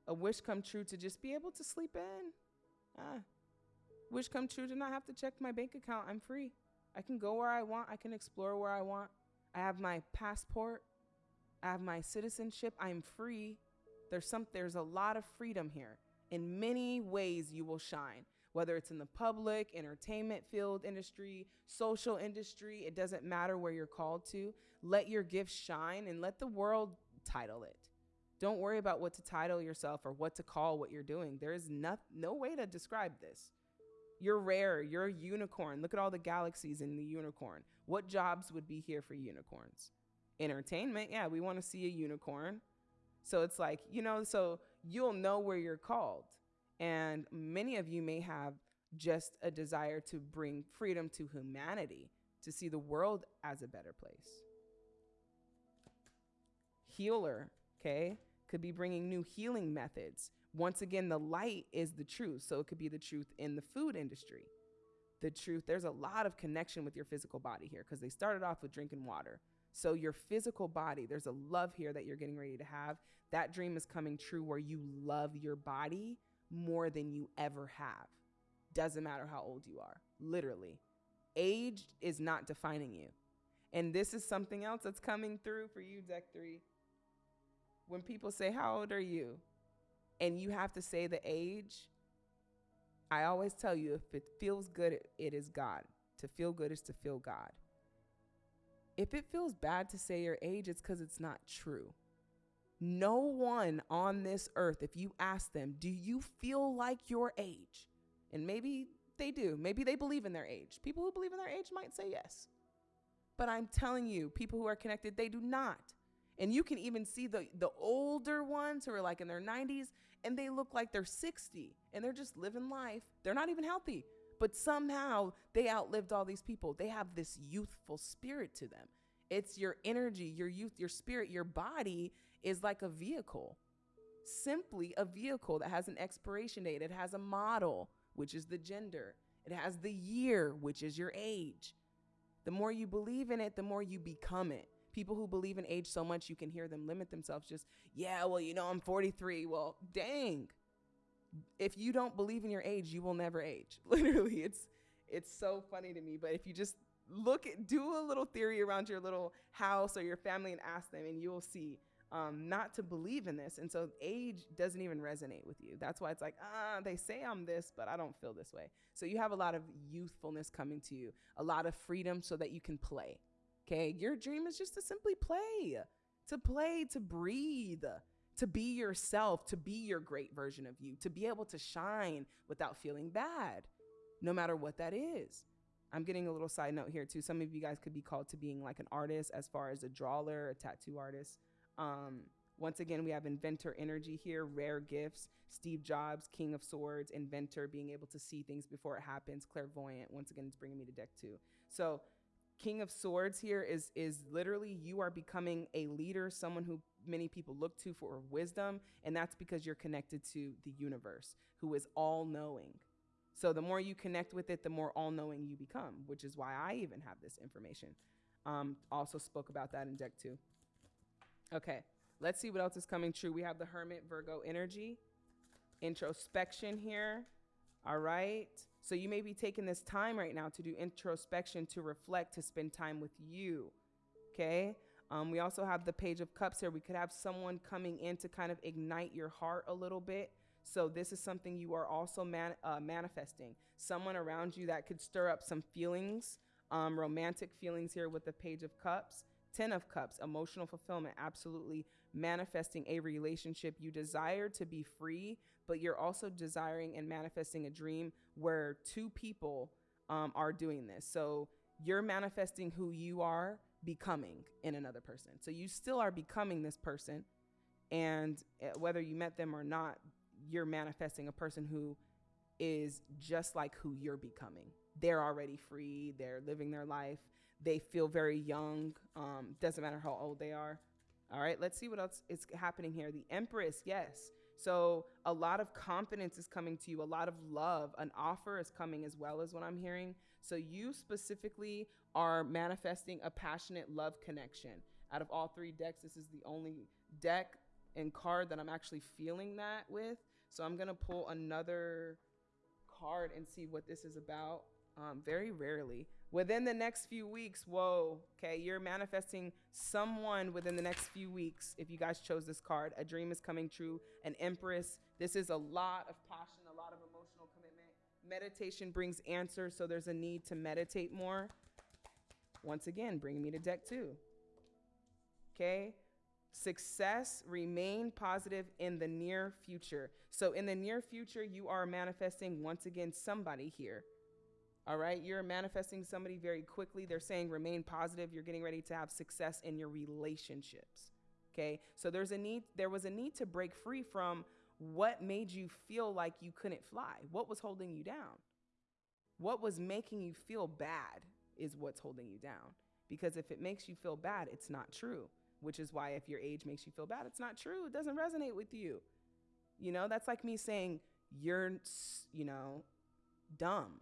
A wish come true to just be able to sleep in. Ah. Wish come true to not have to check my bank account. I'm free. I can go where I want. I can explore where I want. I have my passport. I have my citizenship. I'm free. There's some there's a lot of freedom here. In many ways you will shine. Whether it's in the public, entertainment field industry, social industry, it doesn't matter where you're called to. Let your gifts shine and let the world title it. Don't worry about what to title yourself or what to call what you're doing. There is no, no way to describe this. You're rare. You're a unicorn. Look at all the galaxies in the unicorn. What jobs would be here for unicorns? entertainment. Yeah, we want to see a unicorn. So it's like, you know, so you'll know where you're called. And many of you may have just a desire to bring freedom to humanity, to see the world as a better place. Healer, okay, could be bringing new healing methods. Once again, the light is the truth. So it could be the truth in the food industry. The truth, there's a lot of connection with your physical body here because they started off with drinking water. So, your physical body, there's a love here that you're getting ready to have. That dream is coming true where you love your body more than you ever have. Doesn't matter how old you are, literally. Age is not defining you. And this is something else that's coming through for you, Deck 3. When people say, How old are you? And you have to say the age, I always tell you if it feels good, it is God. To feel good is to feel God. If it feels bad to say your age, it's because it's not true. No one on this earth, if you ask them, do you feel like your age? And maybe they do. Maybe they believe in their age. People who believe in their age might say yes. But I'm telling you, people who are connected, they do not. And you can even see the, the older ones who are like in their 90s and they look like they're 60 and they're just living life. They're not even healthy but somehow they outlived all these people. They have this youthful spirit to them. It's your energy, your youth, your spirit, your body is like a vehicle. Simply a vehicle that has an expiration date. It has a model, which is the gender. It has the year, which is your age. The more you believe in it, the more you become it. People who believe in age so much, you can hear them limit themselves just, yeah, well, you know, I'm 43. Well, dang if you don't believe in your age, you will never age. Literally, it's it's so funny to me. But if you just look at do a little theory around your little house or your family and ask them, and you'll see um, not to believe in this. And so age doesn't even resonate with you. That's why it's like, ah, they say I'm this, but I don't feel this way. So you have a lot of youthfulness coming to you, a lot of freedom so that you can play. Okay. Your dream is just to simply play, to play, to breathe, to be yourself, to be your great version of you, to be able to shine without feeling bad, no matter what that is. I'm getting a little side note here too. Some of you guys could be called to being like an artist as far as a drawer, a tattoo artist. Um, once again, we have inventor energy here, rare gifts. Steve Jobs, King of Swords, inventor, being able to see things before it happens, clairvoyant. Once again, it's bringing me to deck two. So, King of Swords here is is literally you are becoming a leader, someone who many people look to for wisdom, and that's because you're connected to the universe, who is all knowing. So the more you connect with it, the more all knowing you become, which is why I even have this information. Um, also spoke about that in deck two. Okay, let's see what else is coming true. We have the Hermit Virgo energy, introspection here. All right. So you may be taking this time right now to do introspection, to reflect, to spend time with you. Okay. Um, we also have the Page of Cups here. We could have someone coming in to kind of ignite your heart a little bit. So this is something you are also man, uh, manifesting. Someone around you that could stir up some feelings, um, romantic feelings here with the Page of Cups. Ten of Cups, emotional fulfillment, absolutely manifesting a relationship. You desire to be free, but you're also desiring and manifesting a dream where two people um, are doing this. So you're manifesting who you are becoming in another person. So you still are becoming this person. And eh, whether you met them or not, you're manifesting a person who is just like who you're becoming. They're already free, they're living their life they feel very young. Um, doesn't matter how old they are. All right, let's see what else is happening here. The Empress, yes. So a lot of confidence is coming to you, a lot of love, an offer is coming as well as what I'm hearing. So you specifically are manifesting a passionate love connection. Out of all three decks, this is the only deck and card that I'm actually feeling that with. So I'm gonna pull another card and see what this is about. Um, very rarely within the next few weeks whoa okay you're manifesting someone within the next few weeks if you guys chose this card. A dream is coming true an empress. This is a lot of passion a lot of emotional commitment. Meditation brings answers so there's a need to meditate more. Once again bringing me to deck two okay? Success remain positive in the near future. So in the near future you are manifesting once again somebody here all right. You're manifesting somebody very quickly. They're saying remain positive. You're getting ready to have success in your relationships. Okay. So there's a need, there was a need to break free from what made you feel like you couldn't fly. What was holding you down? What was making you feel bad is what's holding you down. Because if it makes you feel bad, it's not true. Which is why if your age makes you feel bad, it's not true. It doesn't resonate with you. You know, that's like me saying you're, you know, dumb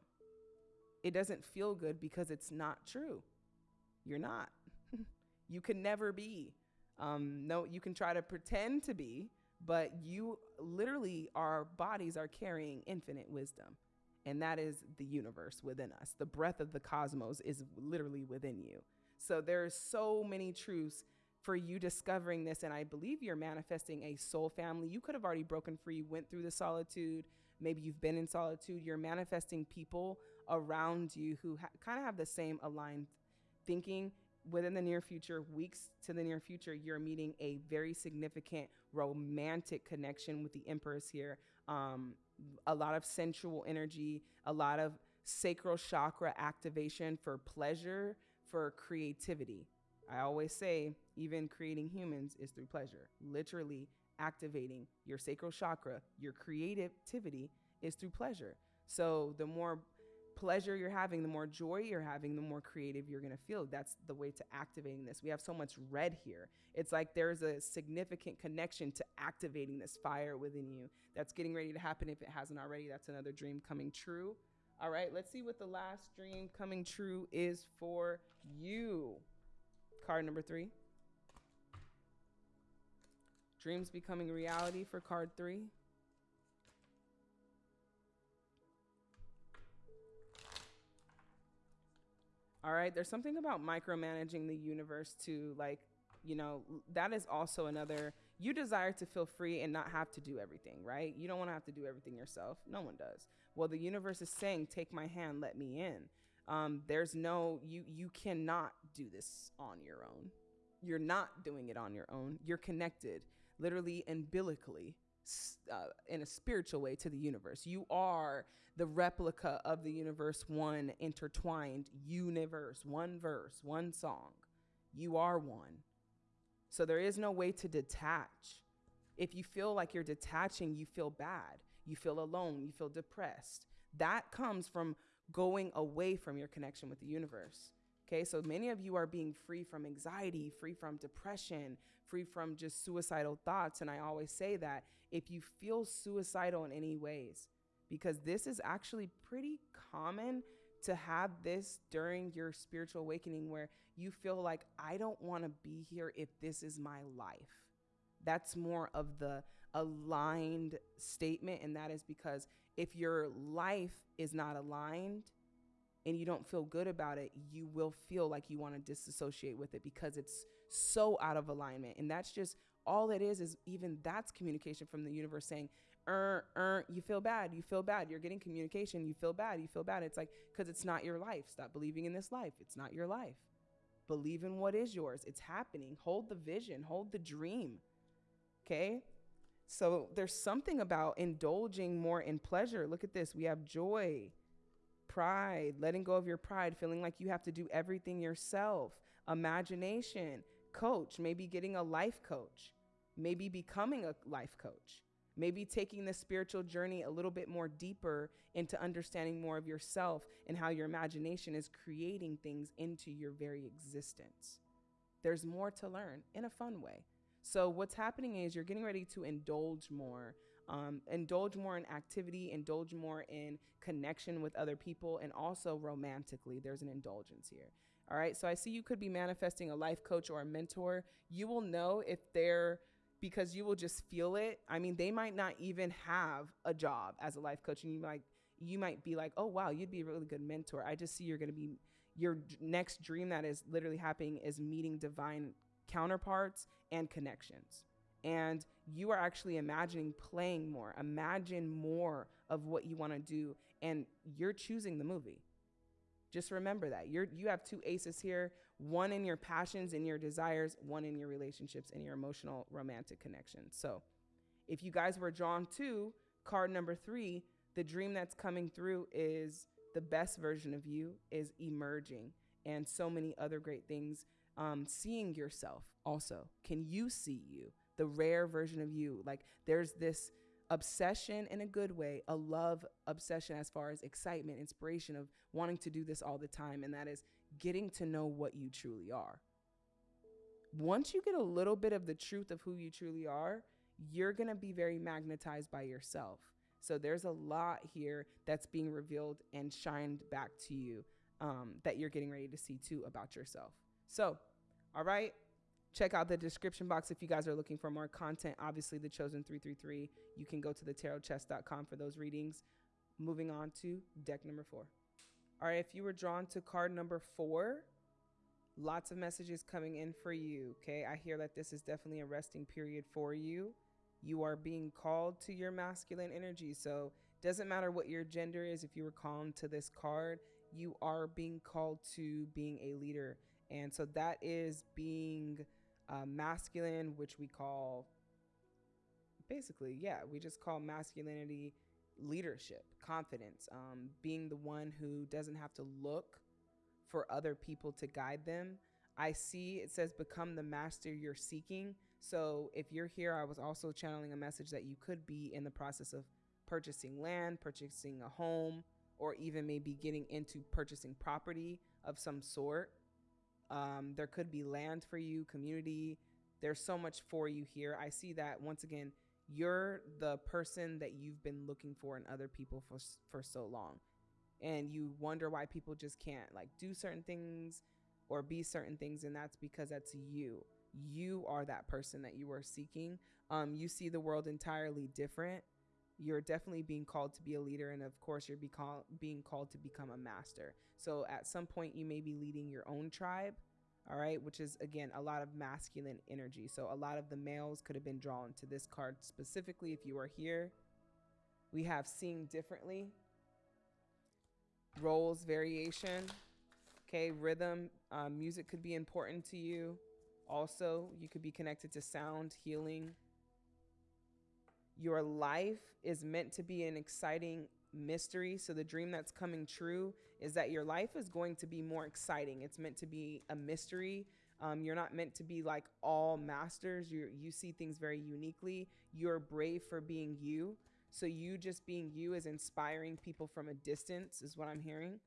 it doesn't feel good because it's not true. You're not. you can never be. Um, no, you can try to pretend to be, but you literally, our bodies are carrying infinite wisdom. And that is the universe within us. The breath of the cosmos is literally within you. So there's so many truths for you discovering this. And I believe you're manifesting a soul family. You could have already broken free, went through the solitude. Maybe you've been in solitude. You're manifesting people around you who ha- kind of have the same aligned thinking within the near future, weeks to the near future, you're meeting a very significant romantic connection with the Empress here. Um, a lot of sensual energy, a lot of sacral chakra activation for pleasure, for creativity. I always say, even creating humans is through pleasure. Literally activating your sacral chakra, your creativity is through pleasure. So the more pleasure you're having, the more joy you're having, the more creative you're going to feel. That's the way to activating this. We have so much red here. It's like there's a significant connection to activating this fire within you that's getting ready to happen if it hasn't already. That's another dream coming true. All right, let's see what the last dream coming true is for you. Card number three. Dreams becoming reality for card three. All right, there's something about micromanaging the universe to like You know, that is also another you desire to feel free and not have to do everything, right? You don't want to have to do everything yourself. No one does. Well, the universe is saying, "Take my hand, let me in." Um, there's no you you cannot do this on your own. You're not doing it on your own. You're connected, literally umbilically, uh, in a spiritual way to the universe. You are the replica of the universe, one intertwined universe, one verse, one song. You are one. So there is no way to detach. If you feel like you're detaching, you feel bad. You feel alone. You feel depressed. That comes from going away from your connection with the universe. Okay, so many of you are being free from anxiety, free from depression, free from just suicidal thoughts. And I always say that if you feel suicidal in any ways, because this is actually pretty common to have this during your spiritual awakening where you feel like, I don't want to be here if this is my life. That's more of the aligned statement. And that is because if your life is not aligned, and you don't feel good about it, you will feel like you want to disassociate with it because it's so out of alignment. And that's just all it is, is even that's communication from the universe saying, er, er, you feel bad, you feel bad. You're getting communication, you feel bad, you feel bad. It's like, because it's not your life. Stop believing in this life. It's not your life. Believe in what is yours. It's happening. Hold the vision, hold the dream. Okay? So there's something about indulging more in pleasure. Look at this. We have joy pride, letting go of your pride, feeling like you have to do everything yourself, imagination, coach, maybe getting a life coach, maybe becoming a life coach, maybe taking the spiritual journey a little bit more deeper into understanding more of yourself and how your imagination is creating things into your very existence. There's more to learn in a fun way. So, what's happening is you're getting ready to indulge more um, indulge more in activity, indulge more in connection with other people, and also romantically. There's an indulgence here. All right. So I see you could be manifesting a life coach or a mentor. You will know if they're because you will just feel it. I mean, they might not even have a job as a life coach, and you might you might be like, oh wow, you'd be a really good mentor. I just see you're going to be your next dream that is literally happening is meeting divine counterparts and connections and you are actually imagining playing more. Imagine more of what you want to do, and you're choosing the movie. Just remember that you're you have two aces here: one in your passions and your desires, one in your relationships and your emotional romantic connections. So, if you guys were drawn to card number three, the dream that's coming through is the best version of you is emerging, and so many other great things. Um, seeing yourself also. Can you see you? the rare version of you. Like there's this obsession in a good way, a love obsession as far as excitement, inspiration of wanting to do this all the time. And that is getting to know what you truly are. Once you get a little bit of the truth of who you truly are, you're going to be very magnetized by yourself. So there's a lot here that's being revealed and shined back to you um, that you're getting ready to see too about yourself. So, all right, check out the description box if you guys are looking for more content. Obviously, the chosen 333. You can go to the tarotchest.com for those readings. Moving on to deck number four. All right, if you were drawn to card number four, lots of messages coming in for you. Okay, I hear that this is definitely a resting period for you. You are being called to your masculine energy. So, it doesn't matter what your gender is, if you were called to this card, you are being called to being a leader. And so that is being uh, masculine, which we call basically, yeah, we just call masculinity leadership, confidence, um, being the one who doesn't have to look for other people to guide them. I see it says become the master you're seeking. So if you're here, I was also channeling a message that you could be in the process of purchasing land, purchasing a home, or even maybe getting into purchasing property of some sort. Um, there could be land for you, community. There's so much for you here. I see that once again, you're the person that you've been looking for in other people for for so long, and you wonder why people just can't like do certain things or be certain things, and that's because that's you. You are that person that you are seeking. Um, you see the world entirely different you're definitely being called to be a leader and of course you're being called to become a master so at some point you may be leading your own tribe all right, which is again a lot of masculine energy. So a lot of the males could have been drawn to this card specifically if you are here. We have seeing differently, roles variation, okay, rhythm, um, music could be important to you. Also, you could be connected to sound, healing. Your life is meant to be an exciting mystery. So the dream that's coming true is that your life is going to be more exciting. It's meant to be a mystery. Um, you're not meant to be like all masters. You you see things very uniquely. You're brave for being you. So you just being you is inspiring people from a distance, is what I'm hearing.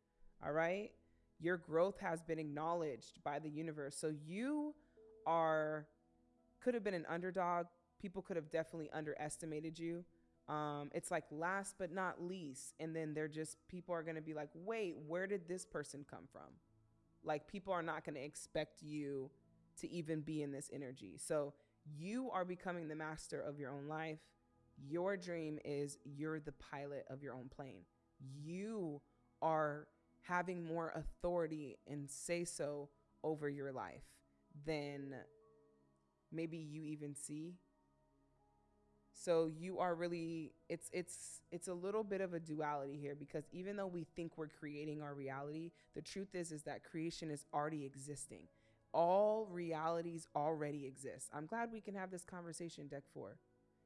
All right. Your growth has been acknowledged by the universe. So you are could have been an underdog. People could have definitely underestimated you. Um, it's like last but not least and then they're just people are going to be like wait where did this person come from? Like people are not going to expect you to even be in this energy. So you are becoming the master of your own life. Your dream is you're the pilot of your own plane. You are having more authority and say so over your life than maybe you even see so you are really it's it's it's a little bit of a duality here because even though we think we're creating our reality, the truth is is that creation is already existing. All realities already exist. I'm glad we can have this conversation deck 4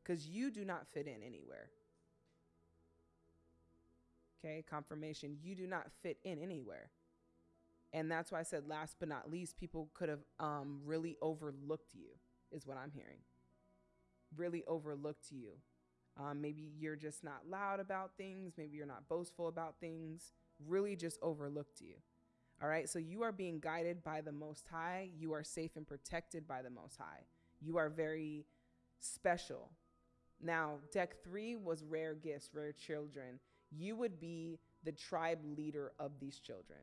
cuz you do not fit in anywhere. Okay, confirmation, you do not fit in anywhere. And that's why I said last but not least, people could have um, really overlooked you, is what I'm hearing really overlooked you. Um, maybe you're just not loud about things. Maybe you're not boastful about things. Really just overlooked you. All right. So you are being guided by the Most High. You are safe and protected by the Most High. You are very special. Now, deck three was rare gifts, rare children. You would be the tribe leader of these children.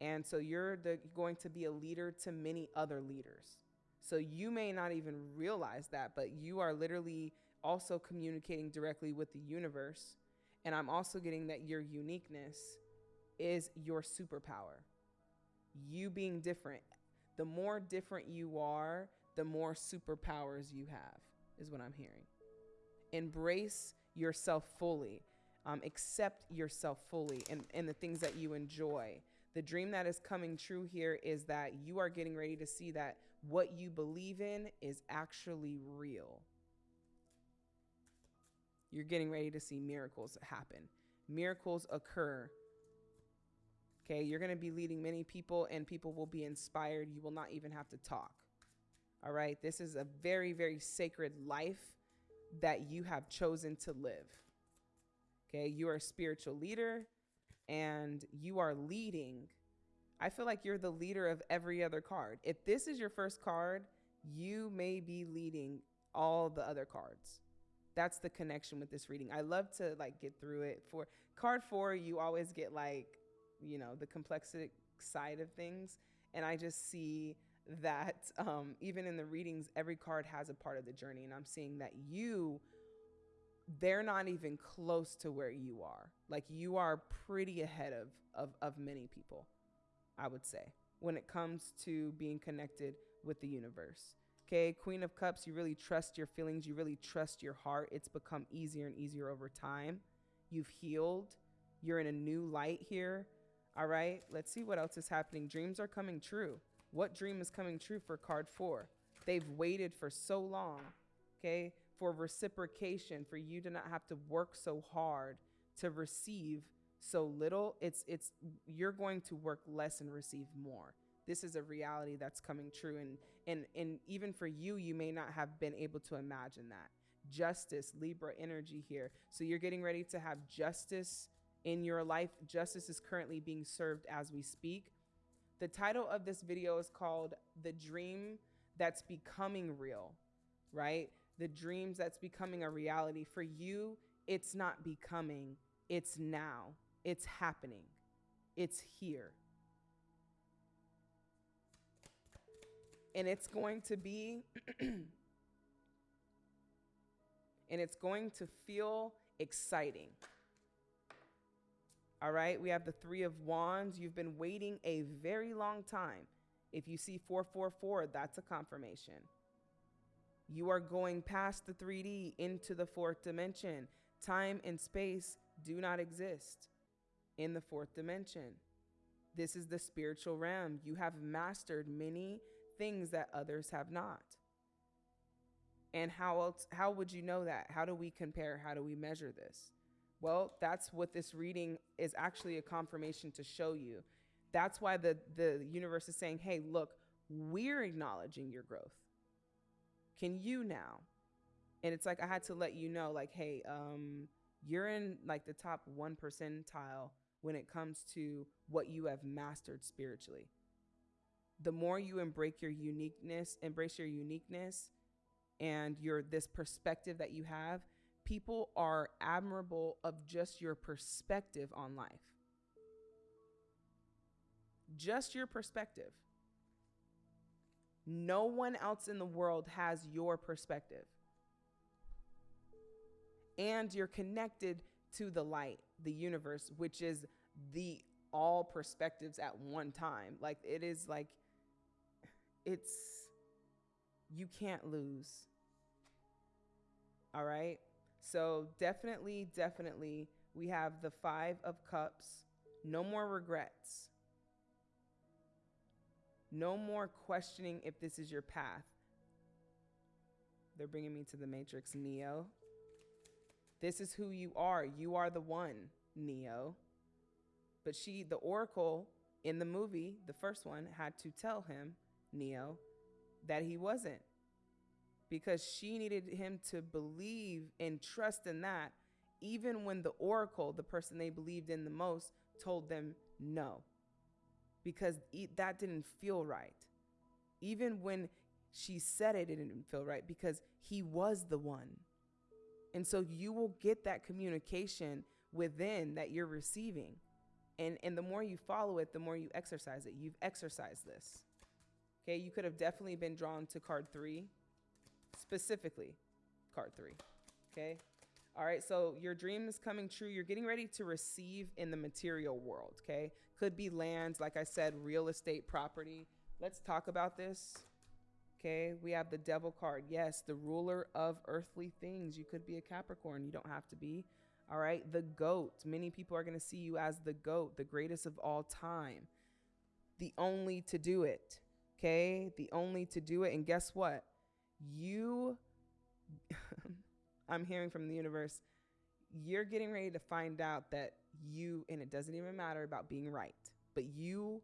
And so you're the, going to be a leader to many other leaders. So you may not even realize that, but you are literally also communicating directly with the universe. And I'm also getting that your uniqueness is your superpower. You being different. The more different you are, the more superpowers you have, is what I'm hearing. Embrace yourself fully. Um, accept yourself fully and, and the things that you enjoy. The dream that is coming true here is that you are getting ready to see that what you believe in is actually real. You're getting ready to see miracles happen. Miracles occur. Okay, you're going to be leading many people, and people will be inspired. You will not even have to talk. All right, this is a very, very sacred life that you have chosen to live. Okay, you are a spiritual leader and you are leading I feel like you're the leader of every other card. If this is your first card, you may be leading all the other cards. That's the connection with this reading. I love to like get through it. For card 4, you always get like, you know, the complexity side of things, and I just see that um, even in the readings, every card has a part of the journey, and I'm seeing that you they're not even close to where you are. Like you are pretty ahead of of, of many people. I would say, when it comes to being connected with the universe. Okay, Queen of Cups, you really trust your feelings, you really trust your heart. It's become easier and easier over time. You've healed, you're in a new light here. All right, let's see what else is happening. Dreams are coming true. What dream is coming true for card four? They've waited for so long, okay, for reciprocation, for you to not have to work so hard to receive so little, it's it's you're going to work less and receive more. This is a reality that's coming true and and and even for you you may not have been able to imagine that. Justice, Libra energy here. So you're getting ready to have justice in your life. Justice is currently being served as we speak. The title of this video is called The Dream That's Becoming Real, right? The dreams that's becoming a reality. For you, it's not becoming, it's now. It's happening, it's here. And it's going to be, and it's going to feel exciting. All right, we have the Three of Wands. You've been waiting a very long time. If you see 444, that's a confirmation. You are going past the 3D into the fourth dimension. Time and space do not exist in the fourth dimension. This is the spiritual realm. You have mastered many things that others have not. And how else how would you know that? How do we compare? How do we measure this? Well, that's what this reading is actually a confirmation to show you. That's why the the universe is saying, "Hey, look, we're acknowledging your growth. Can you now?" And it's like I had to let you know like, "Hey, um you're in like the top 1 percentile when it comes to what you have mastered spiritually. The more you embrace your uniqueness, embrace your uniqueness and your this perspective that you have, people are admirable of just your perspective on life. Just your perspective. No one else in the world has your perspective. And you're connected to the light, the universe, which is the all perspectives at one time. Like it is like, it's, you can't lose. All right. So definitely, definitely, we have the Five of Cups. No more regrets. No more questioning if this is your path. They're bringing me to the Matrix, Neo. This is who you are. You are the one, Neo. But she, the Oracle in the movie, the first one, had to tell him, Neo, that he wasn't because she needed him to believe and trust in that, even when the oracle, the person they believed in the most, told them no, because that didn't feel right. Even when she said it, it didn't feel right because he was the one. And so you will get that communication within that you're receiving. And, and the more you follow it, the more you exercise it. You've exercised this. Okay, you could have definitely been drawn to card three specifically card three. Okay. All right. So your dream is coming true. You're getting ready to receive in the material world. Okay. Could be lands, like I said, real estate property. Let's talk about this. Okay. We have the devil card. Yes. The ruler of earthly things. You could be a Capricorn. You don't have to be. All right. The goat. Many people are going to see you as the goat, the greatest of all time, the only to do it. Okay. The only to do it. And guess what? you I'm hearing from the universe, you're getting ready to find out that you, and it doesn't even matter about being right, but you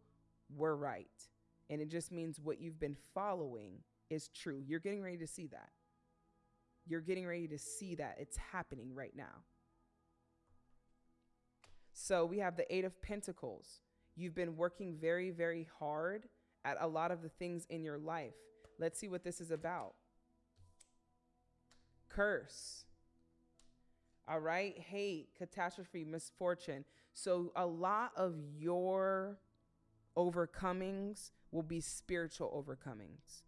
were right. And it just means what you've been following is true. You're getting ready to see that. You're getting ready to see that. It's happening right now. So we have the Eight of Pentacles. You've been working very, very hard at a lot of the things in your life. Let's see what this is about curse. All right, hate, catastrophe, misfortune. So a lot of your overcomings will be spiritual overcomings.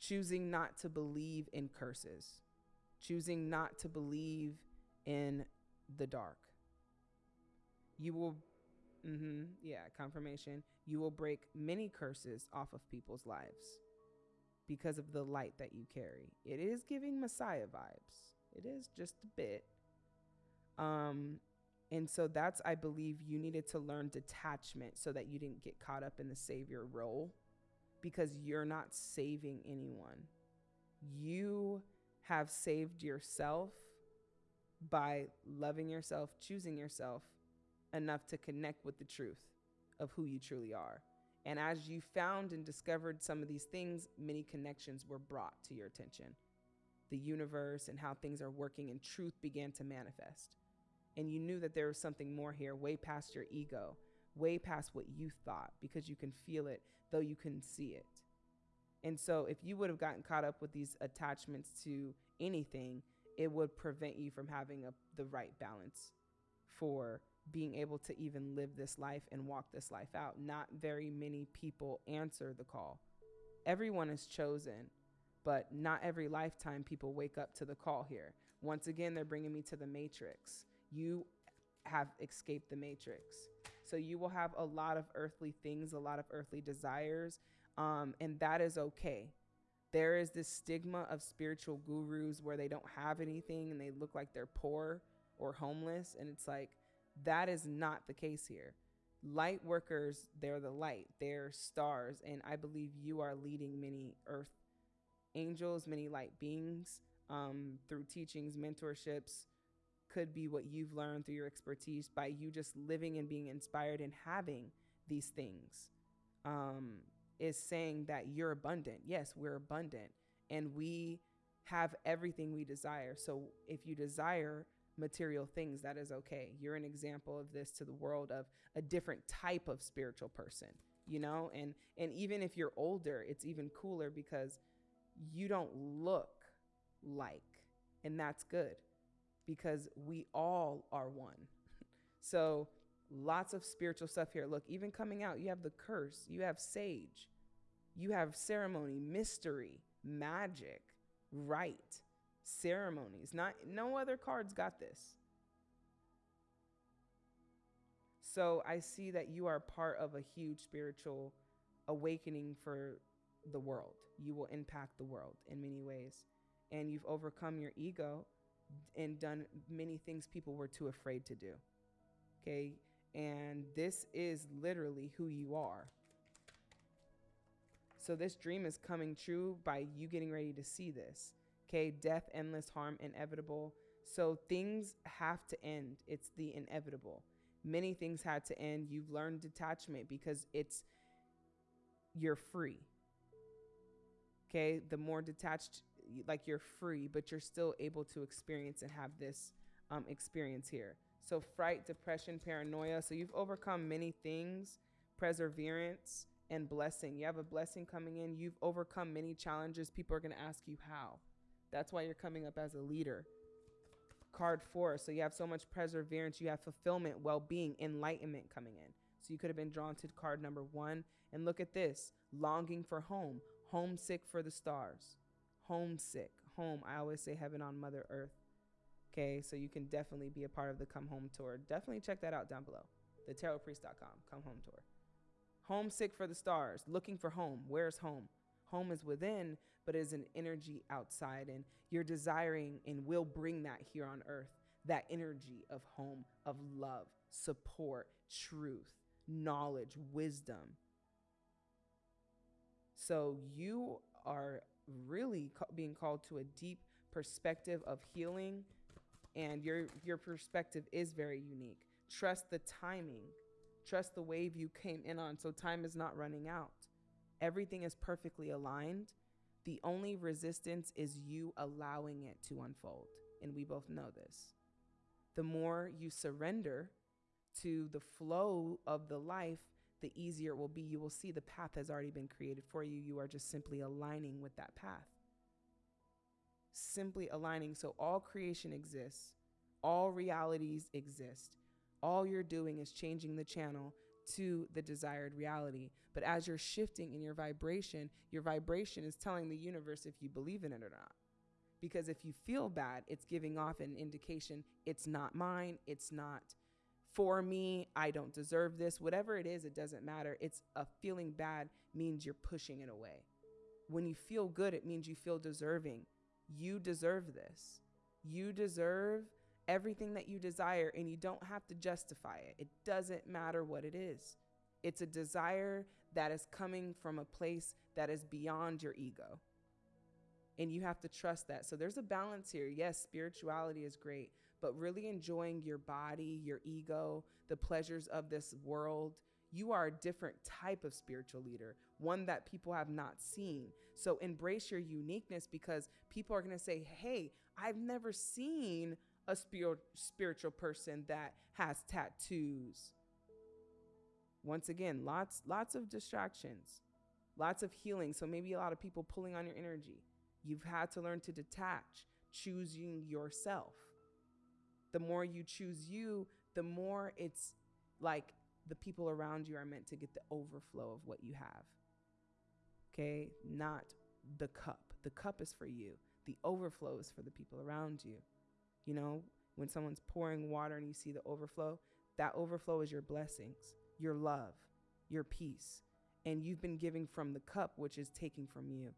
Choosing not to believe in curses, choosing not to believe in the dark. You will, mm-hmm, yeah, confirmation. You will break many curses off of people's lives because of the light that you carry. It is giving Messiah vibes. It is just a bit. Um, and so that's, I believe, you needed to learn detachment so that you didn't get caught up in the savior role because you're not saving anyone. You have saved yourself by loving yourself, choosing yourself enough to connect with the truth of who you truly are. And as you found and discovered some of these things, many connections were brought to your attention. The universe and how things are working, and truth began to manifest. And you knew that there was something more here, way past your ego, way past what you thought, because you can feel it, though you couldn't see it. And so, if you would have gotten caught up with these attachments to anything, it would prevent you from having a, the right balance for being able to even live this life and walk this life out. Not very many people answer the call. Everyone is chosen, but not every lifetime people wake up to the call here. Once again, they're bringing me to the matrix. You have escaped the matrix. So you will have a lot of earthly things, a lot of earthly desires, um, and that is okay. There is this stigma of spiritual gurus where they don't have anything and they look like they're poor or homeless. And it's like, that is not the case here. Light workers, they're the light, they're stars. And I believe you are leading many earth angels, many light beings um, through teachings, mentorships, could be what you've learned through your expertise by you just living and being inspired and having these things. Um, is saying that you're abundant. Yes, we're abundant and we have everything we desire. So if you desire material things, that is okay. You're an example of this to the world of a different type of spiritual person, you know? And and even if you're older, it's even cooler because you don't look like and that's good because we all are one. so lots of spiritual stuff here. Look, even coming out, you have the curse, you have sage, you have ceremony, mystery, magic, rite, ceremonies. Not no other cards got this. So I see that you are part of a huge spiritual awakening for the world. You will impact the world in many ways. And you've overcome your ego and done many things people were too afraid to do. Okay. And this is literally who you are. So this dream is coming true by you getting ready to see this. Okay. Death, endless harm, inevitable. So things have to end. It's the inevitable. Many things had to end. You've learned detachment because it's, you're free. Okay. The more detached like you're free, but you're still able to experience and have this um, experience here. So, fright, depression, paranoia. So, you've overcome many things, perseverance, and blessing. You have a blessing coming in. You've overcome many challenges. People are going to ask you how. That's why you're coming up as a leader. Card four. So, you have so much perseverance. You have fulfillment, well being, enlightenment coming in. So, you could have been drawn to card number one. And look at this longing for home, homesick for the stars homesick. Home. I always say heaven on Mother Earth. Okay, so you can definitely be a part of the Come Home Tour. Definitely check that out down below. TheTarotPriest.com. Come Home Tour. Homesick for the stars. Looking for home. Where's home? Home is within, but is an energy outside. And you're desiring and will bring that here on earth. That energy of home, of love, support, truth, knowledge, wisdom. So you are really ca- being called to a deep perspective of healing and your your perspective is very unique. Trust the timing. Trust the wave you came in on so time is not running out. Everything is perfectly aligned. The only resistance is you allowing it to unfold and we both know this. The more you surrender to the flow of the life the easier it will be. You will see the path has already been created for you. You are just simply aligning with that path. Simply aligning. So all creation exists, all realities exist. All you're doing is changing the channel to the desired reality. But as you're shifting in your vibration, your vibration is telling the universe if you believe in it or not. Because if you feel bad, it's giving off an indication it's not mine, it's not for me, I don't deserve this. Whatever it is, it doesn't matter. It's a feeling bad means you're pushing it away. When you feel good, it means you feel deserving. You deserve this. You deserve everything that you desire, and you don't have to justify it. It doesn't matter what it is. It's a desire that is coming from a place that is beyond your ego. And you have to trust that. So there's a balance here. Yes, spirituality is great, but really enjoying your body, your ego, the pleasures of this world. You are a different type of spiritual leader, one that people have not seen. So embrace your uniqueness because people are going to say, Hey, I've never seen a spiritual person that has tattoos. Once again, lots lots of distractions, lots of healing. So maybe a lot of people pulling on your energy. You've had to learn to detach, choosing yourself the more you choose you, the more it's like the people around you are meant to get the overflow of what you have. Okay? Not the cup. The cup is for you, the overflow is for the people around you. You know, when someone's pouring water and you see the overflow, that overflow is your blessings, your love, your peace. And you've been giving from the cup, which is taking from you.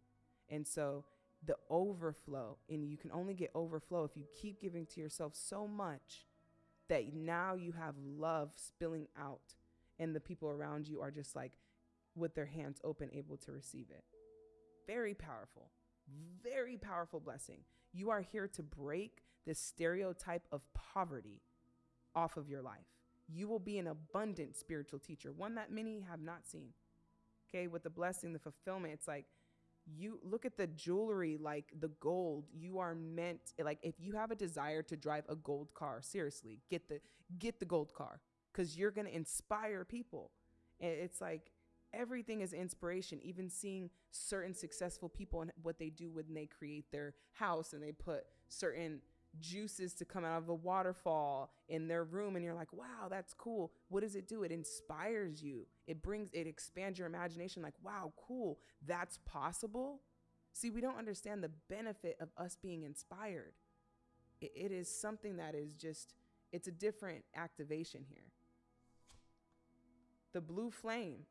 And so the overflow, and you can only get overflow if you keep giving to yourself so much that now you have love spilling out, and the people around you are just like with their hands open, able to receive it. Very powerful, very powerful blessing. You are here to break this stereotype of poverty off of your life. You will be an abundant spiritual teacher, one that many have not seen. Okay, with the blessing, the fulfillment, it's like you look at the jewelry like the gold you are meant like if you have a desire to drive a gold car seriously get the get the gold car because you're going to inspire people. It's like everything is inspiration even seeing certain successful people and what they do when they create their house and they put certain juices to come out of a waterfall in their room and you're like wow that's cool. What does it do? It inspires you. It brings it expands your imagination like wow cool. That's possible? See we don't understand the benefit of us being inspired. It, it is something that is just it's a different activation here. The blue flame.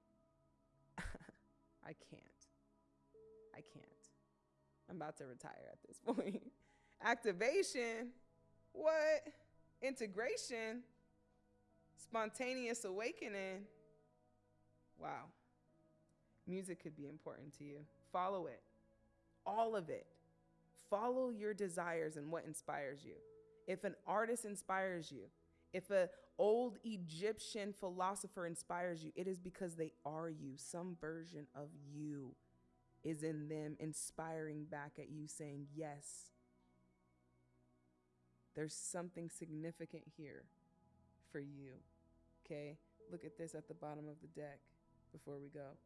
I can't. I can't. I'm about to retire at this point activation, what? Integration, spontaneous awakening. Wow. Music could be important to you. Follow it, all of it. Follow your desires and what inspires you. If an artist inspires you, if an old Egyptian philosopher inspires you, it is because they are you. Some version of you is in them, inspiring back at you, saying, Yes, there's something significant here for you. Okay? Look at this at the bottom of the deck before we go.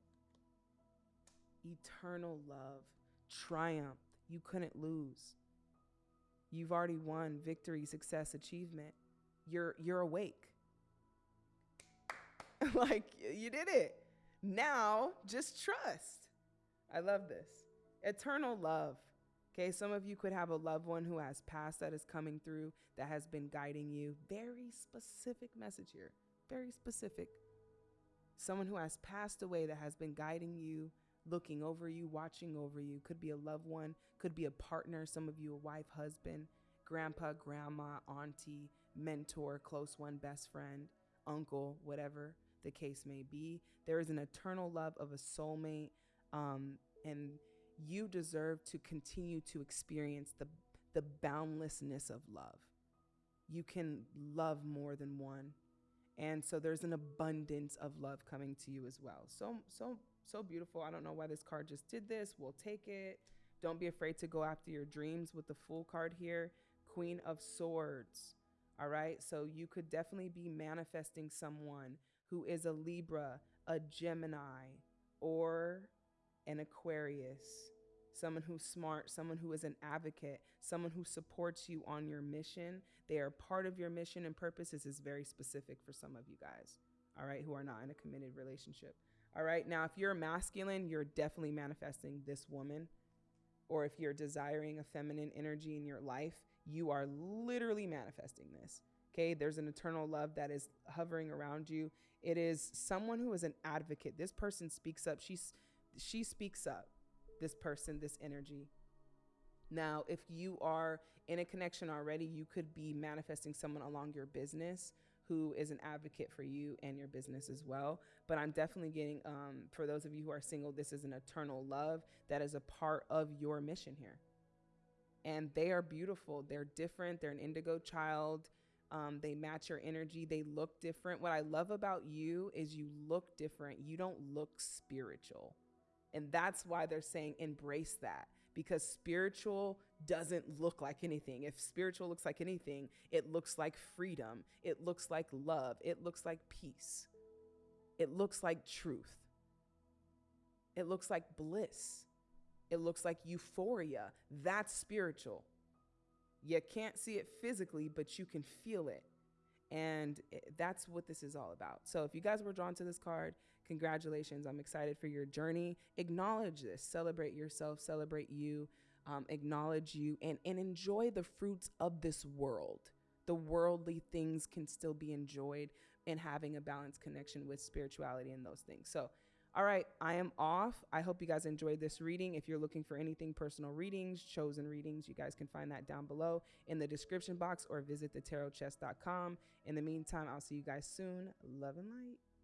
Eternal love, triumph. You couldn't lose. You've already won victory, success, achievement. You're you're awake. like you did it. Now just trust. I love this. Eternal love. Okay, some of you could have a loved one who has passed that is coming through that has been guiding you. Very specific message here. Very specific. Someone who has passed away that has been guiding you, looking over you, watching over you. Could be a loved one, could be a partner, some of you a wife, husband, grandpa, grandma, auntie, mentor, close one, best friend, uncle, whatever the case may be. There is an eternal love of a soulmate. Um, and you deserve to continue to experience the, the boundlessness of love. You can love more than one. And so there's an abundance of love coming to you as well. So, so, so beautiful. I don't know why this card just did this. We'll take it. Don't be afraid to go after your dreams with the Fool card here. Queen of Swords. All right. So you could definitely be manifesting someone who is a Libra, a Gemini, or an Aquarius, someone who's smart, someone who is an advocate, someone who supports you on your mission. They are part of your mission and purpose. This is very specific for some of you guys, all right, who are not in a committed relationship. All right, now if you're masculine, you're definitely manifesting this woman. Or if you're desiring a feminine energy in your life, you are literally manifesting this. Okay, there's an eternal love that is hovering around you. It is someone who is an advocate. This person speaks up. She's she speaks up, this person, this energy. Now, if you are in a connection already, you could be manifesting someone along your business who is an advocate for you and your business as well. But I'm definitely getting, um, for those of you who are single, this is an eternal love that is a part of your mission here. And they are beautiful. They're different. They're an indigo child. Um, they match your energy. They look different. What I love about you is you look different. You don't look spiritual. And that's why they're saying embrace that because spiritual doesn't look like anything. If spiritual looks like anything, it looks like freedom, it looks like love, it looks like peace, it looks like truth, it looks like bliss, it looks like euphoria. That's spiritual. You can't see it physically, but you can feel it. And eh, that's what this is all about. So if you guys were drawn to this card, Congratulations. I'm excited for your journey. Acknowledge this, celebrate yourself, celebrate you, um, acknowledge you, and, and enjoy the fruits of this world. The worldly things can still be enjoyed, and having a balanced connection with spirituality and those things. So, all right, I am off. I hope you guys enjoyed this reading. If you're looking for anything personal readings, chosen readings, you guys can find that down below in the description box or visit thetarotchest.com. In the meantime, I'll see you guys soon. Love and light.